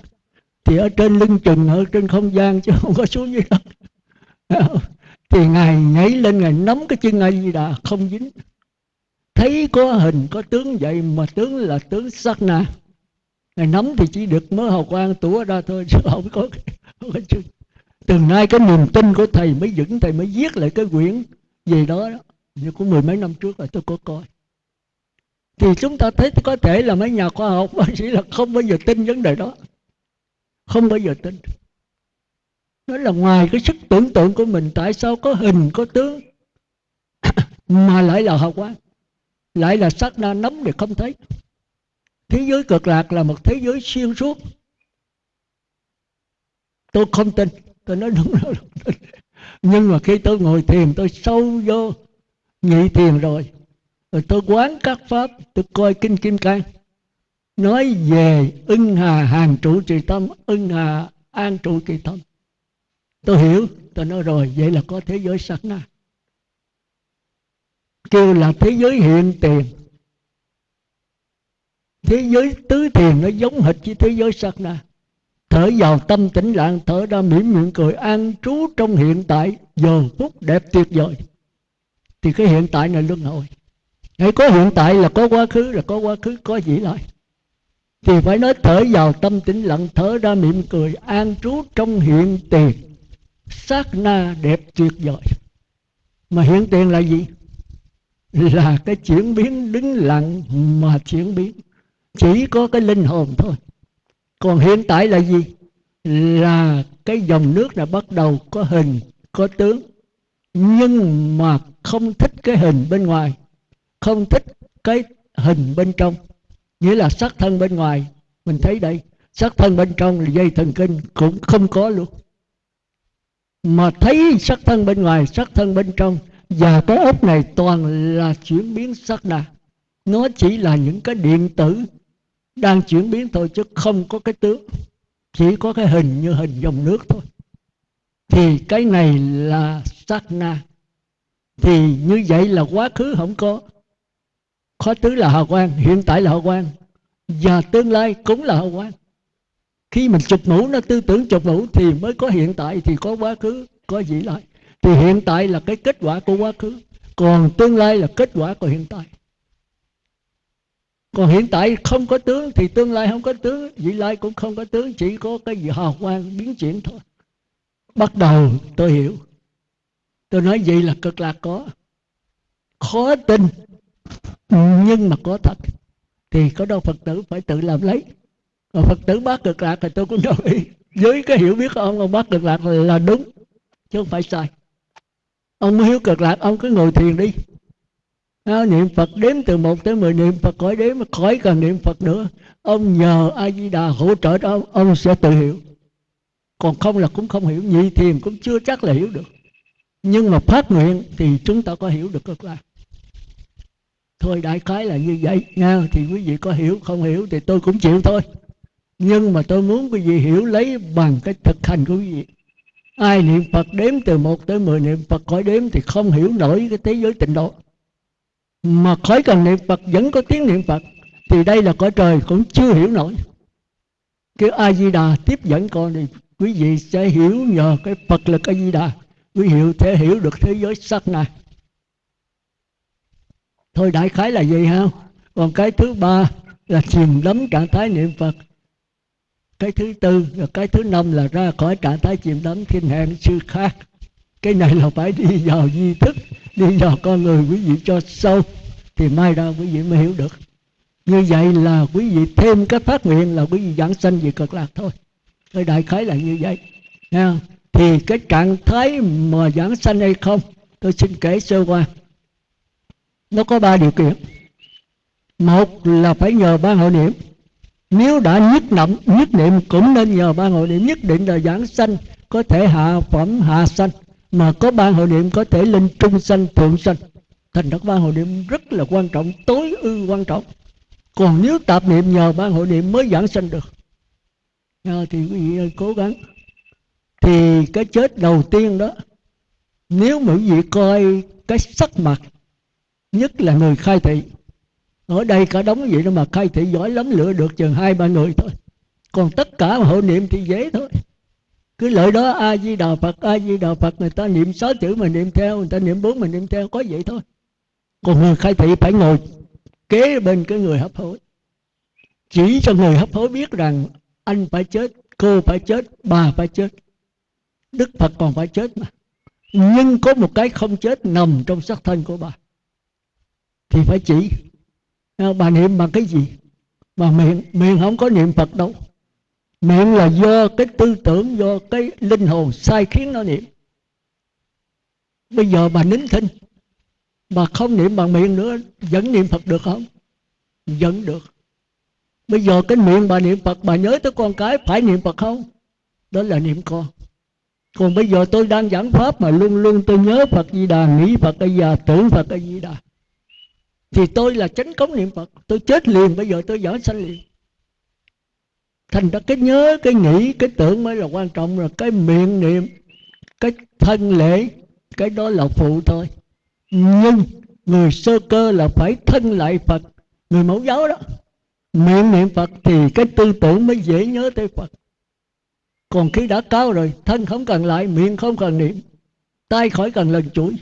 Thì ở trên lưng chừng, ở trên không gian chứ không có xuống dưới đất. Thì ngài nhảy lên, ngài nắm cái chân a di đà không dính. Thấy có hình, có tướng vậy mà tướng là tướng sát na. Ngài nắm thì chỉ được mớ hào quang tủa ra thôi chứ không có không có chừng từ nay cái niềm tin của thầy mới vững thầy mới viết lại cái quyển gì đó, đó. như của mười mấy năm trước là tôi có coi. Thì chúng ta thấy có thể là mấy nhà khoa học bác sĩ là không bao giờ tin vấn đề đó. Không bao giờ tin. Nó là ngoài cái sức tưởng tượng của mình tại sao có hình có tướng mà lại là hào quang. Lại là sát na nắm thì không thấy. Thế giới cực lạc là một thế giới xuyên suốt. Tôi không tin tôi nói đúng rồi nhưng mà khi tôi ngồi thiền, tôi sâu vô, nhị thiền rồi. Rồi tôi quán các pháp, tôi coi kinh kim cang. Nói về ưng hà hàng trụ trì tâm, ưng hà an trụ trì tâm. Tôi hiểu, tôi nói rồi, vậy là có thế giới sát na. Kêu là thế giới hiện tiền. Thế giới tứ thiền nó giống hệt với thế giới sát na thở vào tâm tĩnh lặng, thở ra mỉm miệng cười, an trú trong hiện tại, giờ phút đẹp tuyệt vời. Thì cái hiện tại này luân hồi. Hãy có hiện tại là có quá khứ, là có quá khứ, có gì lại thì phải nói thở vào tâm tĩnh lặng, thở ra mỉm cười, an trú trong hiện tiền. Sát na đẹp tuyệt vời. Mà hiện tiền là gì? Là cái chuyển biến đứng lặng mà chuyển biến. Chỉ có cái linh hồn thôi còn hiện tại là gì? Là cái dòng nước là bắt đầu có hình, có tướng. Nhưng mà không thích cái hình bên ngoài. Không thích cái hình bên trong. Nghĩa là sắc thân bên ngoài. Mình thấy đây, sắc thân bên trong là dây thần kinh cũng không có luôn. Mà thấy sắc thân bên ngoài, sắc thân bên trong, và cái ốc này toàn là chuyển biến sắc đà. Nó chỉ là những cái điện tử đang chuyển biến thôi chứ không có cái tướng. Chỉ có cái hình như hình dòng nước thôi. Thì cái này là sát na. Thì như vậy là quá khứ không có. Khó tứ là hào quang, hiện tại là hào quang. Và tương lai cũng là hào quang. Khi mình chụp mũ, nó tư tưởng chụp mũ thì mới có hiện tại, thì có quá khứ, có gì lại thì hiện tại là cái kết quả của quá khứ, còn tương lai là kết quả của hiện tại còn hiện tại không có tướng, thì tương lai không có tướng, vị lai cũng không có tướng, chỉ có cái gì hào quang biến chuyển thôi. Bắt đầu, tôi hiểu. Tôi nói vậy là cực lạc có. Khó tin, nhưng mà có thật. Thì có đâu phật tử phải tự làm lấy. Còn phật tử bác cực lạc thì tôi cũng đồng ý. Với cái hiểu biết của ông ông bác cực lạc là đúng, chứ không phải sai. Ông muốn hiểu cực lạc, ông cứ ngồi thiền đi à, niệm phật đếm từ một tới mười niệm phật khỏi đếm mà khỏi cần niệm phật nữa. Ông nhờ a di đà hỗ trợ đó ông, ông sẽ tự hiểu. Còn không là cũng không hiểu nhị thiền cũng chưa chắc là hiểu được. Nhưng mà phát nguyện thì chúng ta có hiểu được cực lạc thôi đại khái là như vậy. Nha thì quý vị có hiểu không hiểu thì tôi cũng chịu thôi. Nhưng mà tôi muốn quý vị hiểu lấy bằng cái thực hành của quý vị. Ai niệm phật đếm từ một tới mười niệm phật khỏi đếm thì không hiểu nổi cái thế giới tịnh độ mà khỏi cần niệm phật, vẫn có tiếng niệm phật, thì đây là cõi trời cũng chưa hiểu nổi. Cái a di đà tiếp dẫn con thì quý vị sẽ hiểu nhờ cái phật lực a di đà quý hiệu thể hiểu được thế giới sắc này. Thôi đại khái là gì ha. Còn cái thứ ba là chìm đắm trạng thái niệm phật. Cái thứ tư và cái thứ năm là ra khỏi trạng thái chìm đắm thiên hẹn sư khác. Cái này là phải đi vào di thức đi vào con người quý vị cho sâu, thì mai ra quý vị mới hiểu được. Như vậy là quý vị thêm cái phát nguyện là quý vị giảng sanh về cực lạc thôi. Cái đại khái là như vậy. Nha thì cái trạng thái mà giảng sanh hay không, tôi xin kể sơ qua. Nó có ba điều kiện. Một là phải nhờ ban hội niệm. Nếu đã nhất niệm nhất niệm cũng nên nhờ ban hội niệm. Nhất định là giảng sanh có thể hạ phẩm, hạ sanh mà có ban hội niệm có thể lên trung sanh thượng sanh. Thành các ban hội niệm rất là quan trọng tối ưu quan trọng. Còn nếu tạp niệm nhờ ban hội niệm mới giảng sanh được. À, thì quý vị cố gắng. Thì cái chết đầu tiên đó nếu mà quý vị coi cái sắc mặt nhất là người khai thị ở đây cả đống vậy đó mà khai thị giỏi lắm lựa được chừng hai ba người thôi. Còn tất cả hội niệm thì dễ thôi cứ lợi đó a di đà phật a di đà phật người ta niệm sáu chữ mình niệm theo, người ta niệm bốn mình niệm theo, có vậy thôi. Còn người khai thị phải ngồi kế bên cái người hấp hối. Chỉ cho người hấp hối biết rằng anh phải chết, cô phải chết, bà phải chết, đức phật còn phải chết mà. Nhưng có một cái không chết nằm trong xác thân của bà. Thì phải chỉ. À, bà niệm bằng cái gì? Mà miệng miệng không có niệm phật đâu miệng là do cái tư tưởng, do cái linh hồn sai khiến nó niệm. Bây giờ bà nín thinh bà không niệm bằng miệng nữa, vẫn niệm phật được không? Vẫn được. Bây giờ cái miệng bà niệm phật bà nhớ tới con cái, phải niệm phật không? Đó là niệm con. Còn bây giờ tôi đang giảng pháp mà luôn luôn tôi nhớ phật di đà, nghĩ phật a già tưởng phật a di đà. Thì tôi là chánh cống niệm phật. Tôi chết liền, bây giờ tôi giảng sanh liền thành ra cái nhớ, cái nghĩ, cái tưởng mới là quan trọng. Rồi cái miệng niệm, cái thân lễ, cái đó là phụ thôi. Nhưng người sơ cơ là phải thân lại phật, người mẫu giáo đó. Miệng niệm phật thì cái tư tưởng mới dễ nhớ tới phật. Còn khi đã cao rồi, thân không cần lại, miệng không cần niệm tay khỏi cần lần chuỗi.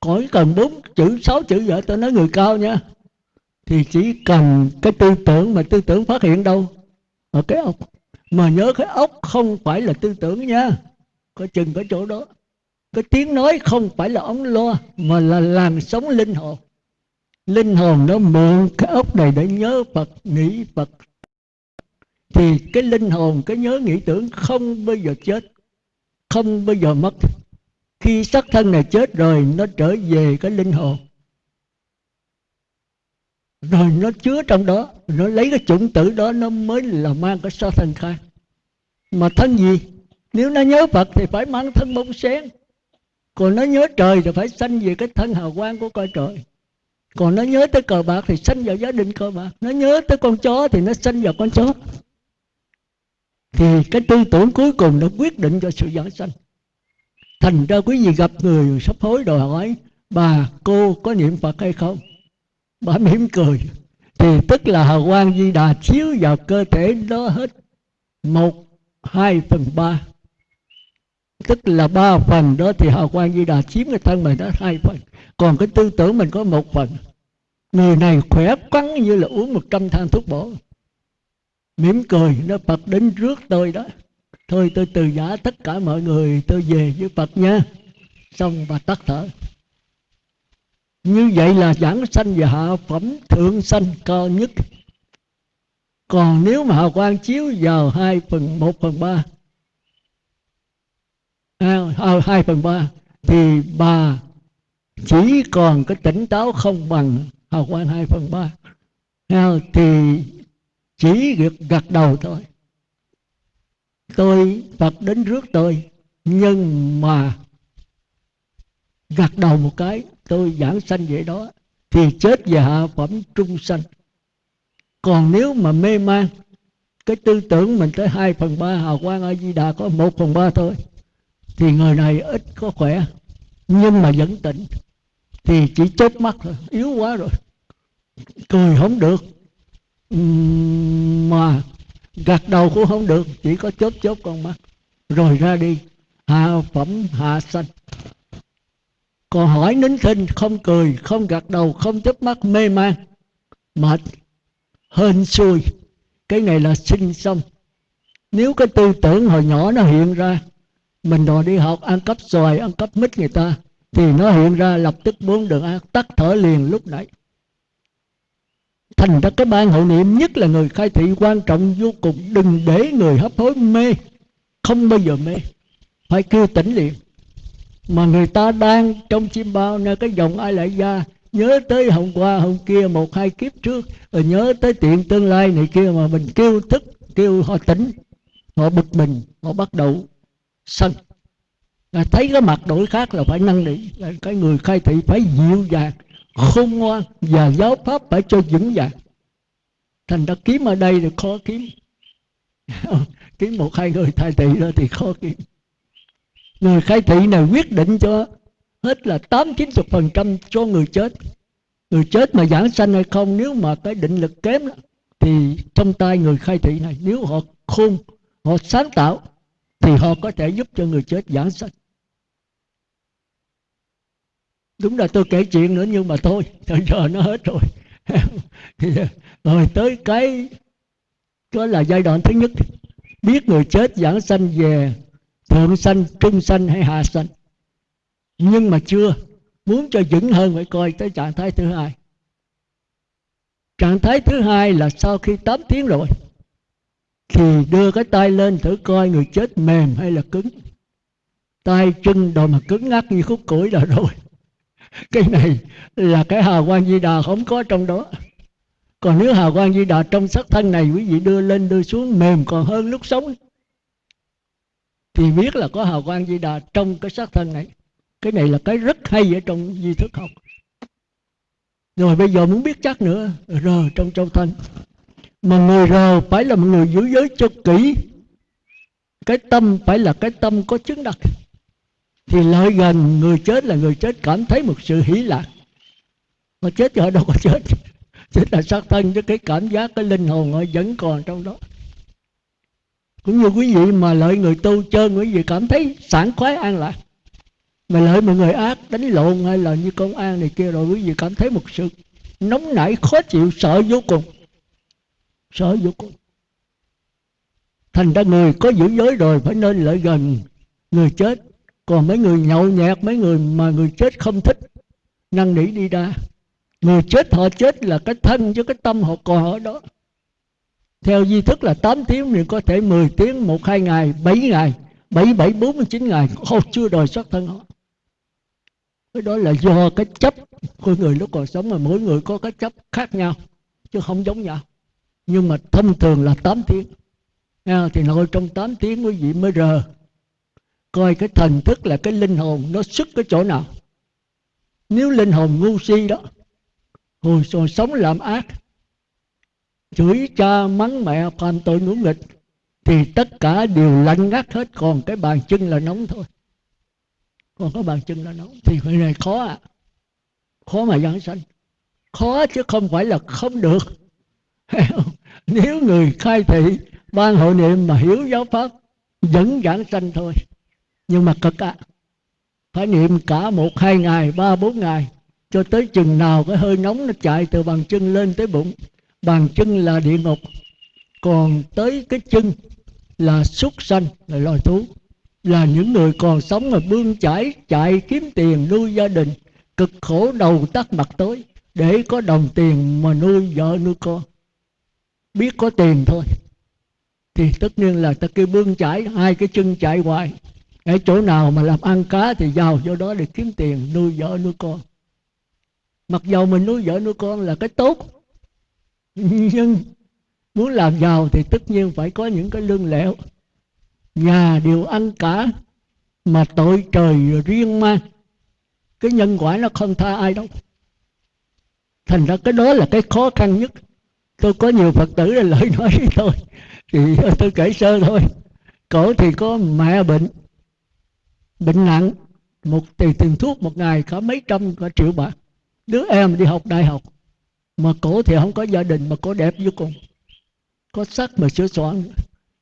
Khỏi cần bốn chữ, sáu chữ vậy tôi nói người cao nha. Thì chỉ cần cái tư tưởng mà tư tưởng phát hiện đâu ở cái ốc. Mà nhớ cái ốc không phải là tư tưởng nha. Có chừng cái chỗ đó. Cái tiếng nói không phải là ống loa, mà là làn sống linh hồn. Linh hồn nó mượn cái ốc này để nhớ phật, nghĩ phật. Thì cái linh hồn, cái nhớ nghĩ tưởng không bao giờ chết, không bao giờ mất. Khi xác thân này chết rồi, nó trở về cái linh hồn rồi nó chứa trong đó, nó lấy cái chủng tử đó, nó mới là mang cái so thân khai. Mà thân gì? Nếu nó nhớ phật thì phải mang thân bông sen. Còn nó nhớ trời thì phải sanh về cái thân hào quang của coi trời. Còn nó nhớ tới cờ bạc thì sanh vào gia đình cờ bạc. Nó nhớ tới con chó thì nó sanh vào con chó. Thì cái tư tưởng cuối cùng nó quyết định cho sự giảng sanh. Thành ra quý vị gặp người sắp hối đòi hỏi, bà, cô có niệm phật hay không? Bà mỉm cười. Thì tức là hào quang di đà chiếu vào cơ thể đó hết một, hai phần ba. Tức là ba phần đó thì hào quang di đà chiếm cái thân mình đó hai phần. Còn cái tư tưởng mình có một phần. Người này khỏe quắn như là uống một trăm thang thuốc bổ. Mỉm cười, nó phật đến rước tôi đó. Thôi tôi từ giả tất cả mọi người, tôi về với phật nha. Xong bà tắt thở như vậy là giảng sanh và hạ phẩm thượng sanh cao nhất. Còn nếu mà hào quang chiếu vào hai phần một phần ba à, à, hai phần ba thì bà chỉ còn cái tỉnh táo không bằng hào quang hai phần ba. À, thì chỉ được gật đầu thôi. Tôi Phật đến rước tôi nhưng mà gật đầu một cái tôi giảng sanh vậy đó, thì chết về hạ phẩm trung sanh. Còn nếu mà mê man, cái tư tưởng mình tới hai phần ba hào quang a di đà có một phần ba thôi, thì người này ít có khỏe, nhưng mà vẫn tỉnh. Thì chỉ chớp mắt thôi, yếu quá rồi. Cười không được. Mà gạt đầu cũng không được, chỉ có chớp chớp con mắt. Rồi ra đi, hạ phẩm hạ sanh còn hỏi nín thinh không cười, không gật đầu, không chớp mắt, mê man, mệt, hên xui. Cái này là sinh xong. Nếu cái tư tưởng hồi nhỏ nó hiện ra, mình đòi đi học, ăn cắp xoài, ăn cắp mít người ta, thì nó hiện ra lập tức muốn được ăn tắt thở liền lúc nãy. Thành ra cái ban hậu niệm nhất là người khai thị quan trọng vô cùng, đừng để người hấp hối mê, không bao giờ mê. Phải kêu tỉnh liền mà người ta đang trong chim bao nơi cái dòng ai lại ra? Nhớ tới hôm qua, hôm kia, một hai kiếp trước, rồi nhớ tới tiện tương lai này kia mà mình kêu thức kêu họ tỉnh, họ bực mình, họ bắt đầu sân. Là thấy cái mặt đổi khác là phải năn nỉ cái người khai thị phải dịu dàng, khôn ngoan, và giáo pháp phải cho vững vàng. Thành ra kiếm ở đây thì khó kiếm. Kiếm một hai người khai thị đó thì khó kiếm người khai thị này quyết định cho hết là tám chín chục phần trăm cho người chết. Người chết mà giảng sanh hay không nếu mà cái định lực kém đó, thì trong tay người khai thị này nếu họ khôn họ sáng tạo thì họ có thể giúp cho người chết giảng sanh. Đúng là tôi kể chuyện nữa nhưng mà thôi thời giờ nó hết rồi. Rồi tới cái đó là giai đoạn thứ nhất. Biết người chết giảng sanh về thượng sanh, trung sanh hay hạ sanh. Nhưng mà chưa, muốn cho vững hơn phải coi tới trạng thái thứ hai. Trạng thái thứ hai là sau khi 8 tiếng rồi, thì đưa cái tay lên thử coi người chết mềm hay là cứng. Tay chân đồ mà cứng ngắc như khúc củi là rồi. Cái này là cái hào quang di đà không có trong đó. Còn nếu hào quang di đà trong sắc thân này, quý vị đưa lên, đưa xuống, mềm còn hơn lúc sống thì biết là có hào quang di đà trong cái xác thân này. Cái này là cái rất hay ở trong di thức học. Rồi bây giờ muốn biết chắc nữa rờ trong châu thân. Mà người rờ phải là một người giữ giới cho kỹ. Cái tâm phải là cái tâm có chứng đắc. Thì lợi gần người chết là người chết cảm thấy một sự hỷ lạc. Mà chết thì họ đâu có chết? Chết là sát thân chứ cái cảm giác, cái linh hồn họ vẫn còn trong đó cũng như quý vị mà lợi người tu chơi quý vị cảm thấy sảng khoái an lạc. Mà lợi mọi người ác, đánh lộn hay là như công an này kia rồi, quý vị cảm thấy một sự nóng nảy, khó chịu, sợ vô cùng. Sợ vô cùng. Thành ra người có giữ giới rồi, phải nên lợi gần người chết. Còn mấy người nhậu nhẹt, mấy người mà người chết không thích, năn nỉ đi ra. Người chết họ chết là cái thân chứ cái tâm họ còn ở đó theo di thức là 8 tiếng thì có thể 10 tiếng một hai ngày 7 ngày 7 7 49 ngày. Không chưa đòi xuất thân họ. Cái đó là do cái chấp của người lúc còn sống mà mỗi người có cái chấp khác nhau chứ không giống nhau. Nhưng mà thông thường là 8 tiếng. À, thì nội trong 8 tiếng quý vị mới rờ. Coi cái thần thức là cái linh hồn nó xuất cái chỗ nào. Nếu linh hồn ngu si đó hồi sống làm ác chửi cha mắng mẹ phạm tội ngũ nghịch thì tất cả đều lạnh ngắt hết. Còn cái bàn chân là nóng thôi. Còn có bàn chân là nóng thì cái này khó à. Khó mà giảng sanh. Khó chứ không phải là không được. Nếu người khai thị, ban hội niệm mà hiểu giáo pháp, vẫn giảng sanh thôi. Nhưng mà cực ạ à. phải niệm cả một, hai ngày, ba, bốn ngày, cho tới chừng nào cái hơi nóng nó chạy từ bàn chân lên tới bụng bàn chân là địa ngục, còn tới cái chân là súc sanh, là loài thú. Là những người còn sống mà bươn chải, chạy kiếm tiền nuôi gia đình, cực khổ đầu tắt mặt tối để có đồng tiền mà nuôi vợ nuôi con. Biết có tiền thôi, thì tất nhiên là ta kêu bươn chải, hai cái chân chạy hoài. Ở chỗ nào mà làm ăn cá thì giàu do đó để kiếm tiền nuôi vợ nuôi con. Mặc dầu mình nuôi vợ nuôi con là cái tốt nhưng muốn làm giàu thì tất nhiên phải có những cái lương lẹo. Nhà đều ăn cả, mà tội trời riêng mang cái nhân quả nó không tha ai đâu. Thành ra cái đó là cái khó khăn nhất. Tôi có nhiều phật tử là lời nói với tôi, thì tôi kể sơ thôi. Cổ thì có mẹ bệnh bệnh nặng. Một tiền tiền thuốc một ngày cả mấy trăm cả triệu bạc. Đứa em đi học đại học mà cổ thì không có gia đình mà cổ đẹp vô cùng. Có sắc mà sửa soạn.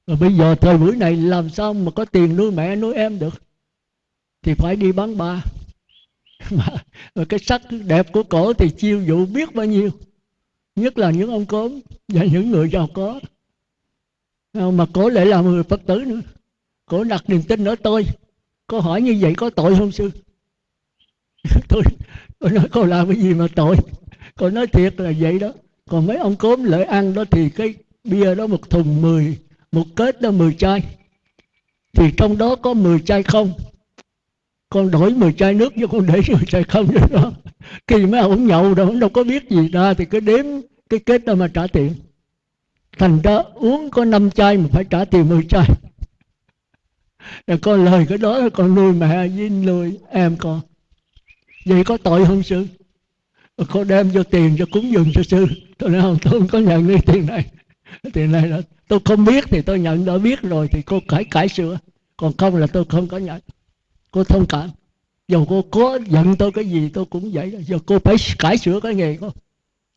Và bây giờ thời buổi này làm sao mà có tiền nuôi mẹ nuôi em được? Thì phải đi bán ba. Mà, mà cái sắc đẹp của cổ thì chiêu dụ biết bao nhiêu. Nhất là những ông cốm và những người giàu có. Mà cổ lại là người phật tử nữa. Cổ đặt niềm tin ở tôi. Có hỏi như vậy có tội không sư? Tôi tôi nói cô làm cái gì mà tội? Cô nói thiệt là vậy đó. Còn mấy ông cốm lợi ăn đó thì cái bia đó một thùng mười, một kết đó mười chai. Thì trong đó có mười chai không? Con đổi 10 chai nước cho con để 10 chai không vậy đó. Khi mấy ông nhậu đâu đâu có biết gì. Ra thì cứ đếm cái kết đó mà trả tiền. Thành ra uống có 5 chai mà phải trả tiền 10 chai. Rồi con lời cái đó, con nuôi mẹ với nuôi em con. Vậy có tội không, sư? Cô đem cho tiền cho cúng dường cho sư. Tôi nói, không, tôi không có nhận cái tiền này. Tiền này là tôi không biết thì tôi nhận, đã biết rồi thì cô cải cải sửa. Còn không là tôi không có nhận. Cô thông cảm. Dù cô có giận tôi cái gì, tôi cũng vậy. Giờ cô phải cải sửa cái nghề cô.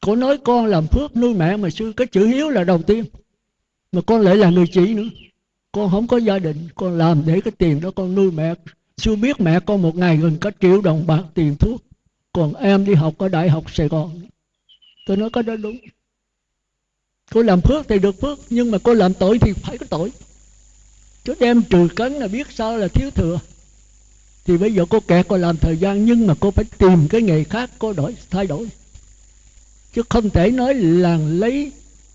Cô nói con làm phước nuôi mẹ mà sư, cái chữ hiếu là đầu tiên. Mà con lại là người chị nữa. Con không có gia đình, con làm để cái tiền đó con nuôi mẹ. Sư biết mẹ con một ngày gần cả triệu đồng bạc tiền thuốc còn em đi học ở đại học sài gòn. Tôi nói có đó đúng. Cô làm phước thì được phước, nhưng mà cô làm tội thì phải có tội. Chứ đem trừ cấn là biết sao là thiếu thừa. Thì bây giờ cô kẹt cô làm thời gian, nhưng mà cô phải tìm cái nghề khác, cô đổi, thay đổi. Chứ không thể nói là lấy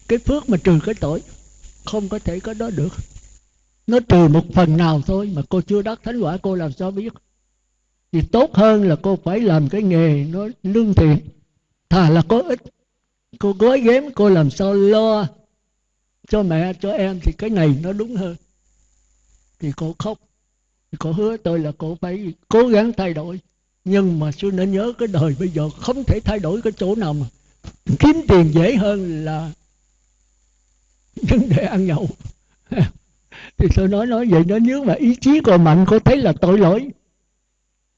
cái phước mà trừ cái tội. Không có thể có đó được. Nó trừ một phần nào thôi mà cô chưa đắc thánh quả, cô làm sao biết? Thì tốt hơn là cô phải làm cái nghề nó lương thiện. Thà là có ích. Cô gói ghém, cô làm sao lo cho mẹ, cho em thì cái này nó đúng hơn. Thì cô khóc. Thì cô hứa tôi là cô phải cố gắng thay đổi. Nhưng mà sư nên nhớ cái đời bây giờ không thể thay đổi cái chỗ nào mà kiếm tiền dễ hơn là vấn đề ăn nhậu. Thì tôi nói nói vậy nó nếu mà ý chí còn mạnh, cô thấy là tội lỗi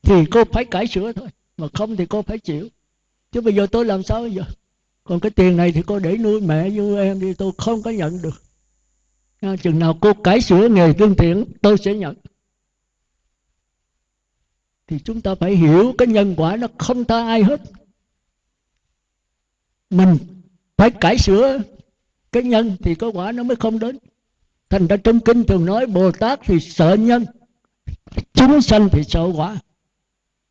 thì cô phải cải sửa thôi mà không thì cô phải chịu. Chứ bây giờ tôi làm sao bây giờ? Còn cái tiền này thì cô để nuôi mẹ với em đi tôi không có nhận được. À, chừng nào cô cải sửa nghề tương thiện tôi sẽ nhận. Thì chúng ta phải hiểu cái nhân quả nó không tha ai hết. Mình phải cải sửa cái nhân thì có quả nó mới không đến. Thành ra trong kinh thường nói bồ tát thì sợ nhân chúng sanh thì sợ quả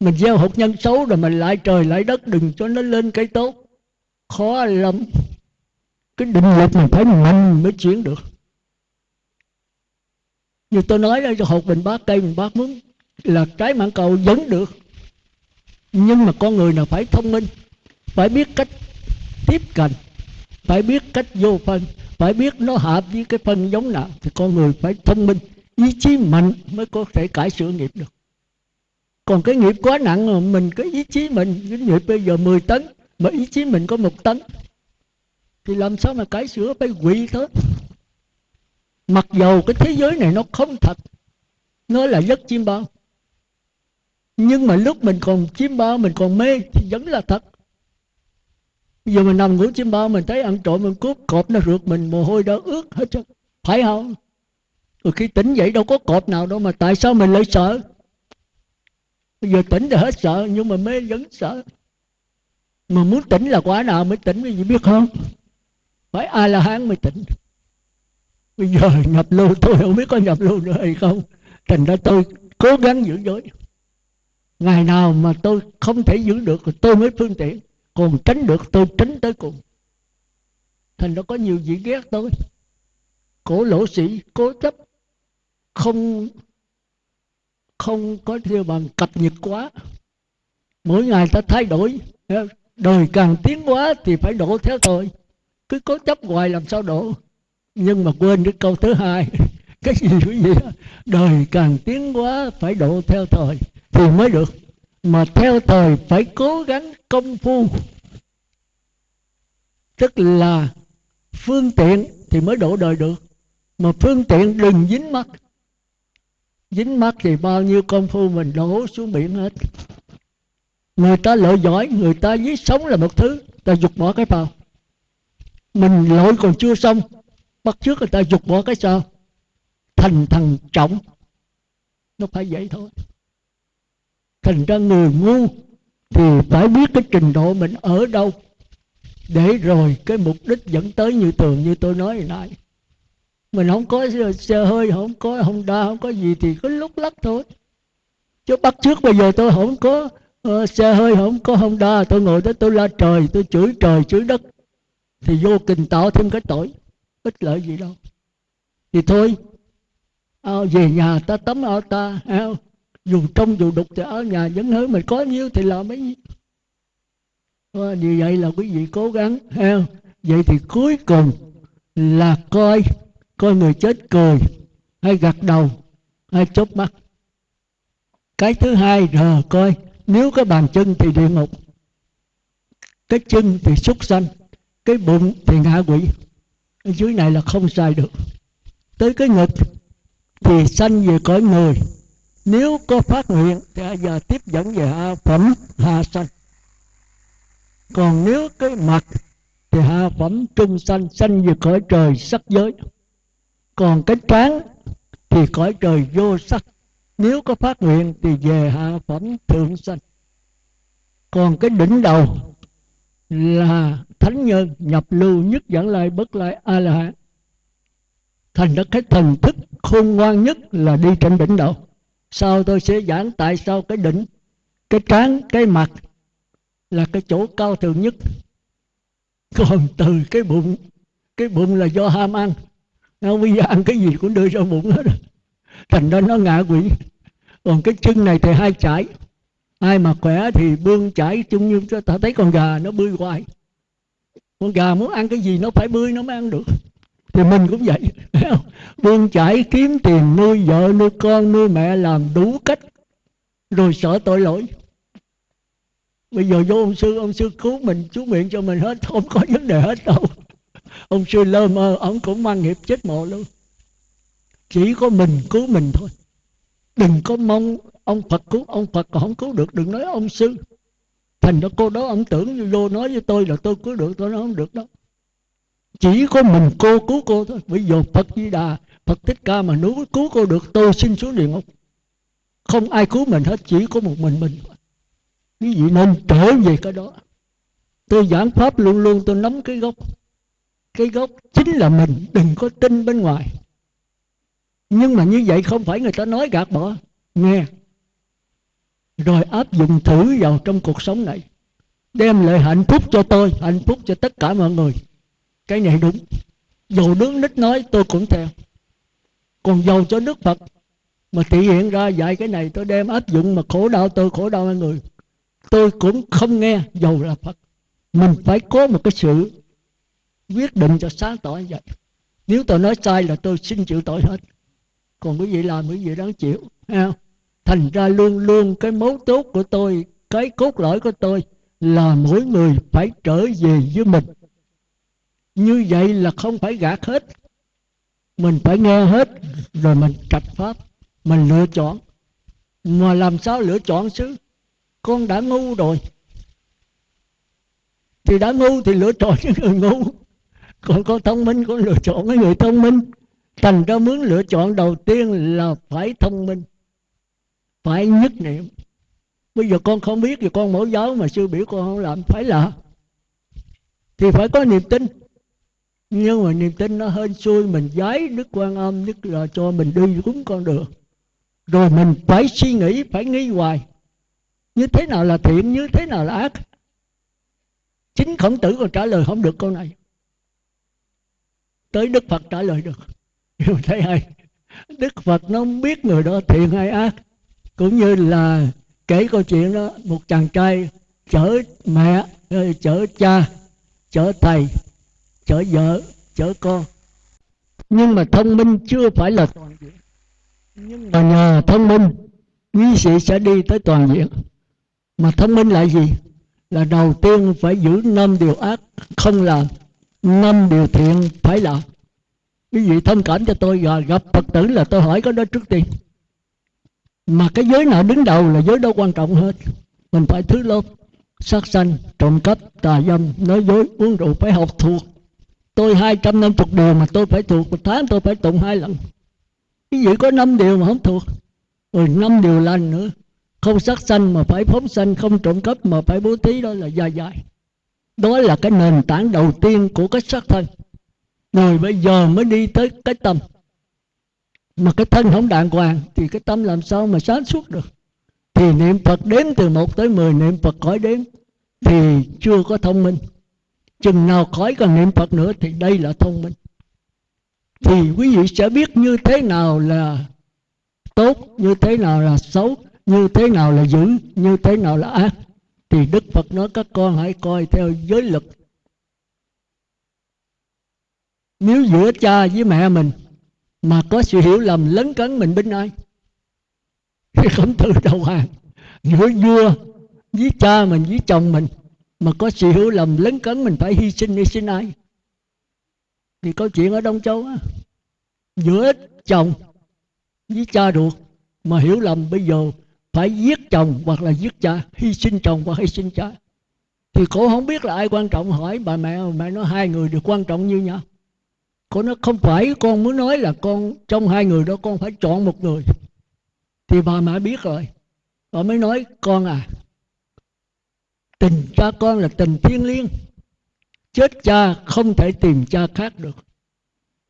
mình gieo hột nhân xấu rồi mình lại trời lại đất, đừng cho nó lên cái tốt. Khó lắm. Cái định lực mình phải mạnh mới chuyển được. Như tôi nói là hột mình bát cây mình bát muốn là trái mạng cầu vẫn được. Nhưng mà con người nào phải thông minh, phải biết cách tiếp cận, phải biết cách vô phân, phải biết nó hợp với cái phân giống nào, thì con người phải thông minh, ý chí mạnh mới có thể cải sửa nghiệp được còn cái nghiệp quá nặng rồi mình cái ý chí mình, cái nghiệp bây giờ 10 tấn, mà ý chí mình có một tấn. Thì làm sao mà cải sửa, phải quỷ thôi. Mặc dầu cái thế giới này nó không thật, nó là giấc chim bao. Nhưng mà lúc mình còn chim bao, mình còn mê, thì vẫn là thật. Giờ mình nằm ngủ chim bao, mình thấy ăn trộm, mình cướp cọp nó rượt mình, mồ hôi đó ướt hết trơn. Phải không? Rồi khi tỉnh dậy đâu có cọp nào đâu mà tại sao mình lại sợ? Bây giờ tỉnh thì hết sợ, nhưng mà mê vẫn sợ. Mà muốn tỉnh là quả nào mới tỉnh cái gì biết không? Phải a la hán mới tỉnh. Bây giờ nhập lưu tôi không biết có nhập lưu nữa hay không. Thành ra tôi cố gắng giữ giới. Ngày nào mà tôi không thể giữ được, tôi mới phương tiện. Còn tránh được, tôi tránh tới cùng. Thành ra có nhiều vị ghét tôi. Cổ lỗ sĩ, cố chấp, không không có theo bằng cập nhật quá. Mỗi ngày ta thay đổi đời càng tiến quá thì phải đổ theo thời cứ cố chấp hoài làm sao đổ. Nhưng mà quên cái câu thứ hai, cái gì cái gì? Đời càng tiến quá phải độ theo thời thì mới được. Mà theo thời phải cố gắng công phu. Tức là phương tiện thì mới đổ đời được. Mà phương tiện đừng dính mắt dính mắt thì bao nhiêu công phu mình đổ xuống biển hết. Người ta lợi giỏi, người ta giết sống là một thứ. Ta dục bỏ cái vào mình lỗi còn chưa xong, bắt trước người ta dục bỏ cái sao. Thành thằng trọng. Nó phải vậy thôi. Thành ra người ngu thì phải biết cái trình độ mình ở đâu. Để rồi cái mục đích dẫn tới như tường như tôi nói hồi nãy mình không có xe hơi không có không đa không có gì thì có lúc lắc thôi. Chứ bắt trước bây giờ tôi không có uh, xe hơi không có không đa tôi ngồi đó tôi la trời tôi chửi trời chửi đất. Thì vô tình tạo thêm cái tội. Ích lợi gì đâu. Thì thôi ao về nhà ta tắm ao ta ao. Dù trong dù đục thì ở nhà vẫn hứa mình có nhiêu thì làm mấy nhiêu. À, như vậy là quý vị cố gắng ha vậy thì cuối cùng là coi coi người chết cười, hay gật đầu, hay chớp mắt. Cái thứ hai là coi, nếu có bàn chân thì địa ngục, cái chân thì súc sanh, cái bụng thì ngạ quỷ ở dưới này là không sai được. Tới cái ngực thì sanh về cõi người. Nếu có phát nguyện thì giờ tiếp dẫn về hạ phẩm hạ sanh. Còn nếu cái mặt thì hạ phẩm trung sanh sanh về cõi trời sắc giới còn cái trán thì cõi trời vô sắc. Nếu có phát nguyện thì về hạ phẩm thượng sanh. Còn cái đỉnh đầu là thánh nhân, nhập lưu nhất dẫn lại bất lại a la hán thành ra cái thần thức, khôn ngoan nhất là đi trên đỉnh đầu. Sau tôi sẽ giảng tại sao cái đỉnh, cái trán cái mặt là cái chỗ cao thượng nhất. Còn từ cái bụng cái bụng là do ham ăn nó bây giờ ăn cái gì cũng đưa ra bụng hết thành ra nó ngạ quỷ. Còn cái chân này thì hai chải. Ai mà khỏe thì bươn chải chung như cho ta thấy con gà nó bươi hoài. Con gà muốn ăn cái gì nó phải bươi, nó mới ăn được. Thì mình cũng vậy. Bươn chải kiếm tiền, nuôi vợ, nuôi con, nuôi mẹ, làm đủ cách. Rồi sợ tội lỗi. Bây giờ vô ông sư ông sư cứu mình, chú miệng cho mình hết, không có vấn đề hết đâu ông sư lơ mơ, ông cũng mang nghiệp chết mộ luôn. Chỉ có mình cứu mình thôi. Đừng có mong ông phật cứu, ông phật còn không cứu được. Đừng nói ông sư. Thành ra cô đó, ông tưởng vô nói với tôi là tôi cứu được, tôi nói không được đó chỉ có mình cô cứu cô thôi. Bây giờ phật di đà, phật thích ca mà nếu cứu cô được, tôi xin xuống địa ngục. Không ai cứu mình hết, chỉ có một mình mình quý vị nên trở về cái đó. Tôi giảng pháp luôn luôn, tôi nắm cái gốc cái gốc chính là mình, đừng có tin bên ngoài. Nhưng mà như vậy không phải người ta nói gạt bỏ. Nghe. Rồi áp dụng thử vào trong cuộc sống này. Đem lại hạnh phúc cho tôi, hạnh phúc cho tất cả mọi người. Cái này đúng. Dầu đức nít nói, tôi cũng theo. Còn dầu cho đức phật. Mà thể hiện ra dạy cái này, tôi đem áp dụng mà khổ đau tôi, khổ đau mọi người. Tôi cũng không nghe dầu là phật. Mình phải có một cái sự quyết định cho sáng tỏ như vậy. Nếu tôi nói sai là tôi xin chịu tội hết. Còn quý vị làm quý vị đáng chịu không? thành ra luôn luôn cái mấu chốt của tôi, cái cốt lõi của tôi là mỗi người phải trở về với mình. Như vậy là không phải gạt hết. Mình phải nghe hết, rồi mình trạch pháp, mình lựa chọn. Mà làm sao lựa chọn chứ? Con đã ngu rồi. Thì đã ngu thì lựa chọn những người ngu còn con thông minh con lựa chọn cái người thông minh. Thành ra muốn lựa chọn đầu tiên là phải thông minh, phải nhất niệm. Bây giờ con không biết thì con mẫu giáo mà sư biểu con không làm, phải là thì phải có niềm tin. Nhưng mà niềm tin nó hên xui, mình giái đức quan âm nhất là cho mình đi đúng con đường. Rồi mình phải suy nghĩ, phải nghi hoài. Như thế nào là thiện, như thế nào là ác? Chính khổng tử còn trả lời không được câu này tới đức phật trả lời được. Hiểu thấy hay. Đức phật nó không biết người đó thiện hay ác. Cũng như là kể câu chuyện đó, một chàng trai chở mẹ ờ, chở cha, chở thầy, chở vợ, chở con. Nhưng mà thông minh chưa phải là toàn diện. Nhưng mà nhờ thông minh, quý sĩ sẽ đi tới toàn diện. Mà thông minh là gì? Là đầu tiên phải giữ năm điều ác không làm năm điều thiện phải làm quý vị thông cảm cho tôi và gặp phật tử là tôi hỏi có đó trước tiên. Mà cái giới nào đứng đầu là giới đó quan trọng hết mình phải thứ lớp, sát sanh, trộm cắp, tà dâm, nói dối, uống rượu, phải học thuộc. Tôi hai trăm năm chục điều mà tôi phải thuộc, một tháng tôi phải tụng hai lần. Cái gì có năm điều mà không thuộc, rồi năm điều lành nữa. Không sát sanh mà phải phóng sanh, không trộm cắp mà phải bố thí, đó là dài dài đó là cái nền tảng đầu tiên của cái xác thân. Rồi bây giờ mới đi tới cái tâm. Mà cái thân không đàng hoàng thì cái tâm làm sao mà sáng suốt được? Thì niệm phật đếm từ một tới mười, niệm phật khỏi đếm thì chưa có thông minh. Chừng nào khỏi còn niệm phật nữa thì đây là thông minh. Thì quý vị sẽ biết như thế nào là tốt, như thế nào là xấu, như thế nào là dữ, như thế nào là ác thì đức phật nói, các con hãy coi theo giới luật. Nếu giữa cha với mẹ mình mà có sự hiểu lầm lấn cấn mình bên ai, thì không tự đầu hàng. Giữa vua với cha mình, với chồng mình mà có sự hiểu lầm lấn cấn mình phải hy sinh hy sinh ai. Thì câu chuyện ở đông châu á, giữa chồng với cha ruột mà hiểu lầm, bây giờ phải giết chồng hoặc là giết cha, hy sinh chồng hoặc hy sinh cha. Thì cô không biết là ai quan trọng. Hỏi bà mẹ mẹ nói hai người đều quan trọng như nhau. Cô nói không phải, con muốn nói là con, trong hai người đó con phải chọn một người. Thì bà mẹ biết rồi. Bà mới nói, con à tình cha con là tình thiên liêng. Chết cha không thể tìm cha khác được.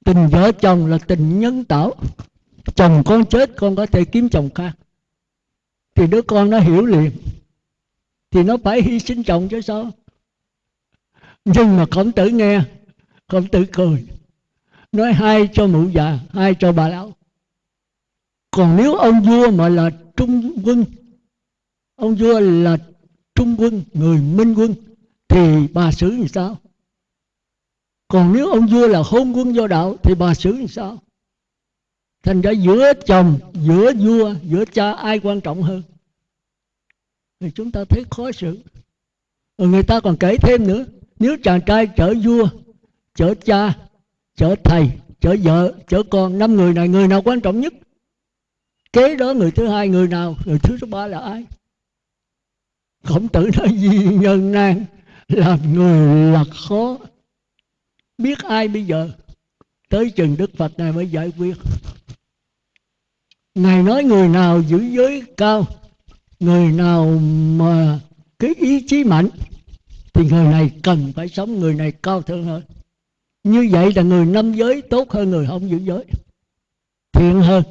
Tình vợ chồng là tình nhân tạo. Chồng con chết, con có thể kiếm chồng khác thì đứa con nó hiểu liền. Thì nó phải hy sinh chồng chứ sao? Nhưng mà khổng tử nghe, khổng tử cười, nói hai cho mụ già, hai cho bà lão. Còn nếu ông vua mà là trung quân, ông vua là trung quân, người minh quân, thì bà xử như sao? Còn nếu ông vua là hôn quân do đạo, thì bà xử như sao? Thành ra giữa chồng, giữa vua, giữa cha ai quan trọng hơn? Thì chúng ta thấy khó xử. Rồi người ta còn kể thêm nữa, nếu chàng trai chở vua, chở cha, chở thầy, chở vợ, chở con, năm người này, người nào quan trọng nhất? Kế đó người thứ hai, người nào? Người thứ số ba là ai? Khổng tử nói gì nhân nan, làm người là khó. Biết ai bây giờ? Tới chừng đức phật này mới giải quyết ngài nói người nào giữ giới cao, người nào mà cái ý chí mạnh, thì người này cần phải sống người này cao thượng hơn. Như vậy là người năm giới tốt hơn người không giữ giới. Thiện hơn,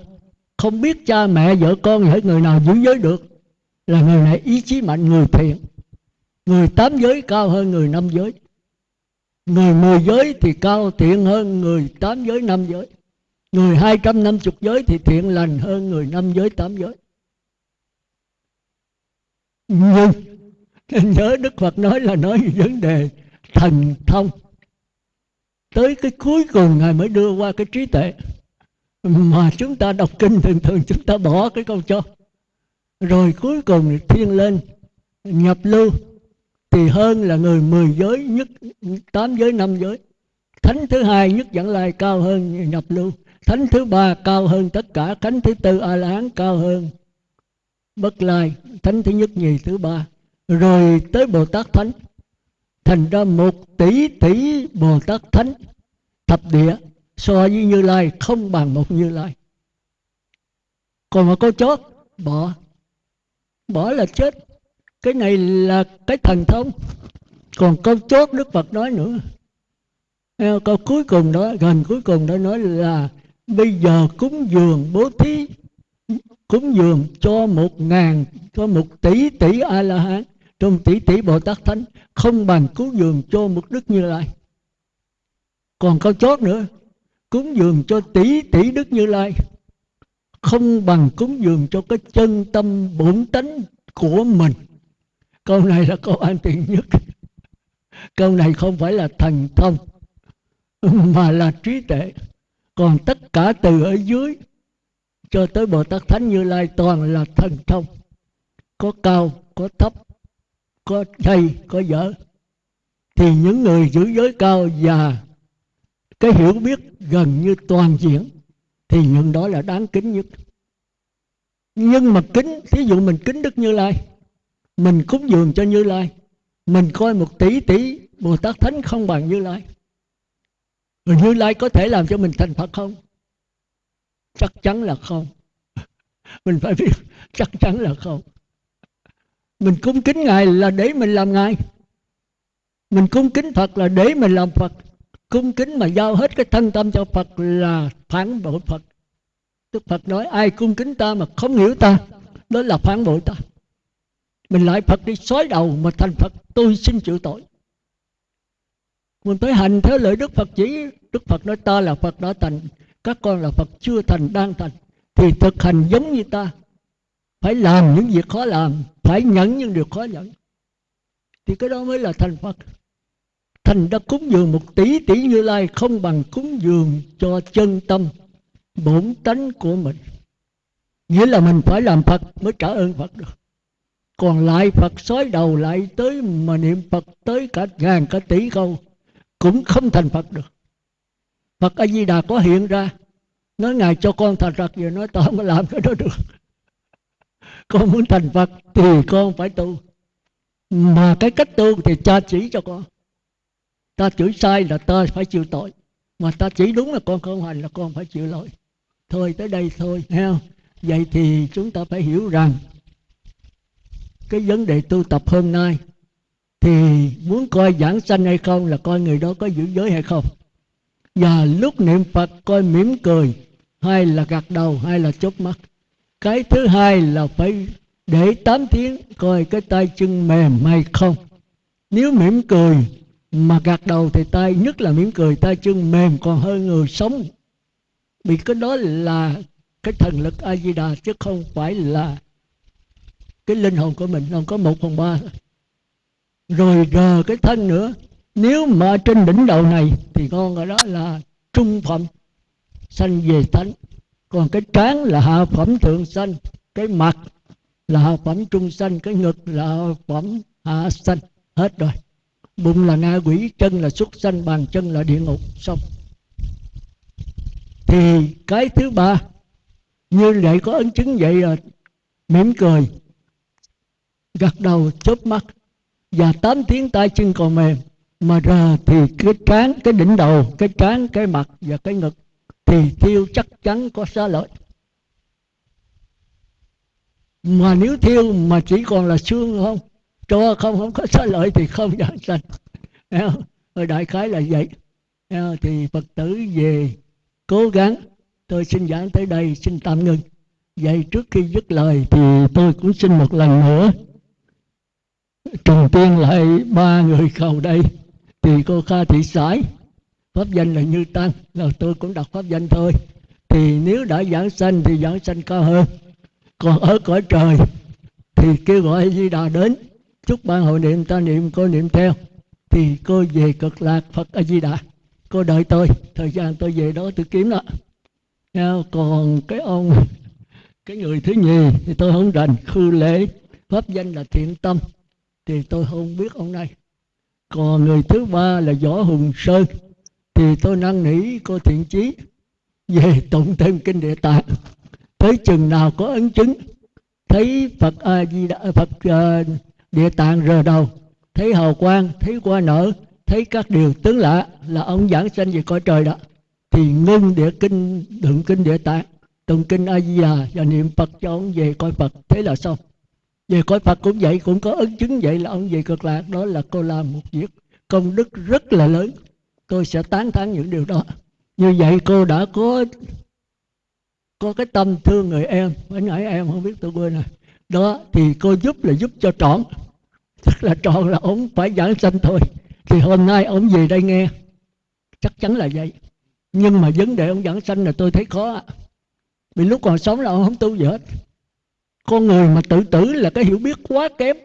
không biết cha mẹ vợ con hay người nào giữ giới được, là người này ý chí mạnh, người thiện. Người tám giới cao hơn người năm giới. Người mười giới thì cao thiện hơn người tám giới năm giới người hai trăm năm chục giới thì thiện lành hơn người năm giới, tám giới. Nhưng nhớ đức phật nói là nói về vấn đề thần thông. Tới cái cuối cùng ngài mới đưa qua cái trí tuệ. Mà chúng ta đọc kinh thường thường chúng ta bỏ cái câu cho. Rồi cuối cùng thiên lên, nhập lưu, thì hơn là người mười giới nhất, tám giới, năm giới. Thánh thứ hai nhất dẫn lai cao hơn nhập lưu thánh thứ ba cao hơn tất cả, thánh thứ tư a la hán cao hơn. Bất lai, thánh thứ nhất nhì thứ ba. Rồi tới bồ tát thánh, thành ra một tỷ tỷ bồ tát thánh. Thập địa, so với như lai, không bằng một như lai. Còn mà câu chót bỏ bỏ là chết. Cái này là cái thần thông. Còn câu chốt đức phật nói nữa. Câu cuối cùng đó, gần cuối cùng đó nói là bây giờ cúng dường bố thí, cúng dường cho một ngàn, cho một tỷ tỷ a la hán trong tỷ tỷ bồ tát thánh, không bằng cúng dường cho một đức như lai. Còn câu chót nữa, cúng dường cho tỷ tỷ đức như lai, không bằng cúng dường cho cái chân tâm bổn tánh của mình. Câu này là câu an tiện nhất. Câu này không phải là thần thông, mà là trí tuệ còn tất cả từ ở dưới, cho tới bồ tát thánh như lai toàn là thần thông. Có cao, có thấp, có hay có dở thì những người giữ giới cao và cái hiểu biết gần như toàn diện, thì những đó là đáng kính nhất. Nhưng mà kính, thí dụ mình kính đức như lai, mình cúng dường cho như lai, mình coi một tỷ tỷ bồ tát thánh không bằng như lai rồi như lai có thể làm cho mình thành phật không? Chắc chắn là không. Mình phải biết chắc chắn là không. Mình cung kính ngài là để mình làm ngài. Mình cung kính phật là để mình làm phật. Cung kính mà giao hết cái thân tâm cho phật là phản bội phật. Đức phật nói, ai cung kính ta mà không hiểu ta, đó là phản bội ta. Mình lại phật đi xói đầu mà thành phật, tôi xin chịu tội mình tới hành theo lời đức phật chỉ. Đức phật nói ta là phật đã thành, các con là phật chưa thành, đang thành. Thì thực hành giống như ta. Phải làm những việc khó làm, phải nhẫn những điều khó nhẫn thì cái đó mới là thành phật. Thành đã cúng dường một tỷ tỷ như lai không bằng cúng dường cho chân tâm, bổn tánh của mình. Nghĩa là mình phải làm phật mới trả ơn phật được. Còn lại phật xói đầu lại tới mà niệm phật tới cả ngàn cả tỷ câu cũng không thành phật được. Phật a di đà có hiện ra, nói ngài cho con thành phật rồi nói tao không có làm cái đó được con muốn thành phật thì con phải tu. Mà cái cách tu thì cha chỉ cho con. Ta chửi sai là ta phải chịu tội. Mà ta chỉ đúng là con không hành là con phải chịu lỗi. Thôi tới đây thôi, nghe không? Vậy thì chúng ta phải hiểu rằng cái vấn đề tu tập hôm nay thì muốn coi giảng sanh hay không là coi người đó có giữ giới hay không. Và lúc niệm phật coi mỉm cười hay là gật đầu hay là chớp mắt. Cái thứ hai là phải để tám tiếng coi cái tay chân mềm hay không. Nếu mỉm cười mà gạt đầu thì tay, nhất là mỉm cười, tay chân mềm còn hơn người sống. Vì cái đó là cái thần lực a di đà chứ không phải là cái linh hồn của mình, không có một phần ba rồi rờ cái thân nữa. Nếu mà trên đỉnh đầu này thì con gọi đó là trung phẩm, sanh về thánh. Còn cái trán là hạ phẩm thượng sanh, cái mặt là hạ phẩm trung sanh, cái ngực là hạ phẩm hạ sanh. Hết rồi. Bụng là na quỷ, chân là xuất sanh, bàn chân là địa ngục. Xong. Thì cái thứ ba, như vậy có ấn chứng vậy là mỉm cười, gật đầu chớp mắt và tám tiếng tay chân còn mềm. Mà ra thì cái trán, cái đỉnh đầu, cái trán, cái mặt và cái ngực thì thiêu chắc chắn có xá lợi. Mà nếu thiêu mà chỉ còn là xương không, cho không không có xá lợi thì không giảng sanh ở đại khái là vậy. Thì phật tử về cố gắng, tôi xin giảng tới đây, xin tạm ngừng. Vậy trước khi dứt lời thì tôi cũng xin một lần nữa trùng tiên lại ba người cầu đây. Thì cô kha thị sải pháp danh là như tăng, là tôi cũng đọc pháp danh thôi. Thì nếu đã giảng sanh thì giảng sanh cao hơn. Còn ở cõi trời thì kêu gọi di đà đến, chúc ban hội niệm ta niệm, cô niệm theo. Thì cô về cực lạc phật a di đà. Cô đợi tôi, thời gian tôi về đó tôi kiếm đó. Còn cái ông, cái người thứ nhì thì tôi không rành, khư lễ, pháp danh là thiện tâm thì tôi không biết ông này. Còn người thứ ba là võ hùng sơn. Thì tôi năn nỉ cô thiện chí về tụng thêm kinh địa tạng. Tới chừng nào có ấn chứng thấy phật a di đà à, phật à, địa tạng rờ đầu thấy hào quang thấy qua nở thấy các điều tướng lạ là ông giảng sanh về cõi trời đó thì ngưng địa kinh đựng kinh địa tạng tụng kinh a di đà và niệm phật cho ông về coi phật. Thế là xong về cõi phật cũng vậy, cũng có ứng chứng vậy là ông về cực lạc, đó là cô làm một việc công đức rất là lớn. Tôi sẽ tán thán những điều đó. Như vậy cô đã có có cái tâm thương người em. Phải nãy em không biết tôi quên rồi. Đó, thì cô giúp là giúp cho trọn. Tức là trọn là ông phải giảng sanh thôi. Thì hôm nay ông về đây nghe. Chắc chắn là vậy. Nhưng mà vấn đề ông giảng sanh là tôi thấy khó. Vì lúc còn sống là ông không tu gì hết con người mà tự tử là cái hiểu biết quá kém.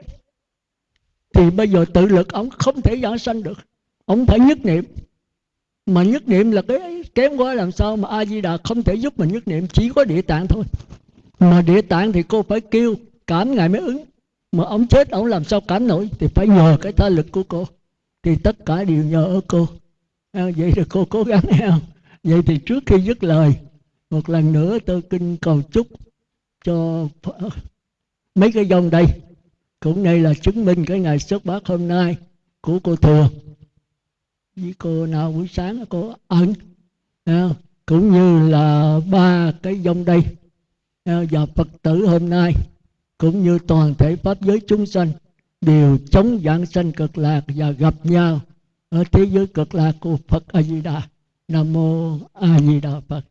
Thì bây giờ tự lực ông không thể giảng sanh được. Ông phải nhất niệm. Mà nhất niệm là cái kém quá làm sao mà a di đà không thể giúp mình nhất niệm chỉ có địa tạng thôi. Mà địa tạng thì cô phải kêu cảm ngài mới ứng. Mà ông chết ông làm sao cảm nổi? Thì phải nhờ cái tha lực của cô. Thì tất cả đều nhờ ở cô. À, vậy thì cô cố gắng không? Vậy thì trước khi dứt lời một lần nữa tôi kinh cầu chúc cho mấy cái dòng đây cũng đây là chứng minh cái ngày xuất bát hôm nay của cô thừa với cô nào buổi sáng cô ẩn à, cũng như là ba cái dòng đây à, và phật tử hôm nay, cũng như toàn thể pháp giới chúng sanh, đều chống giảng sanh cực lạc và gặp nhau ở thế giới cực lạc của Phật A Di Đà. Nam mô A Di Đà Phật.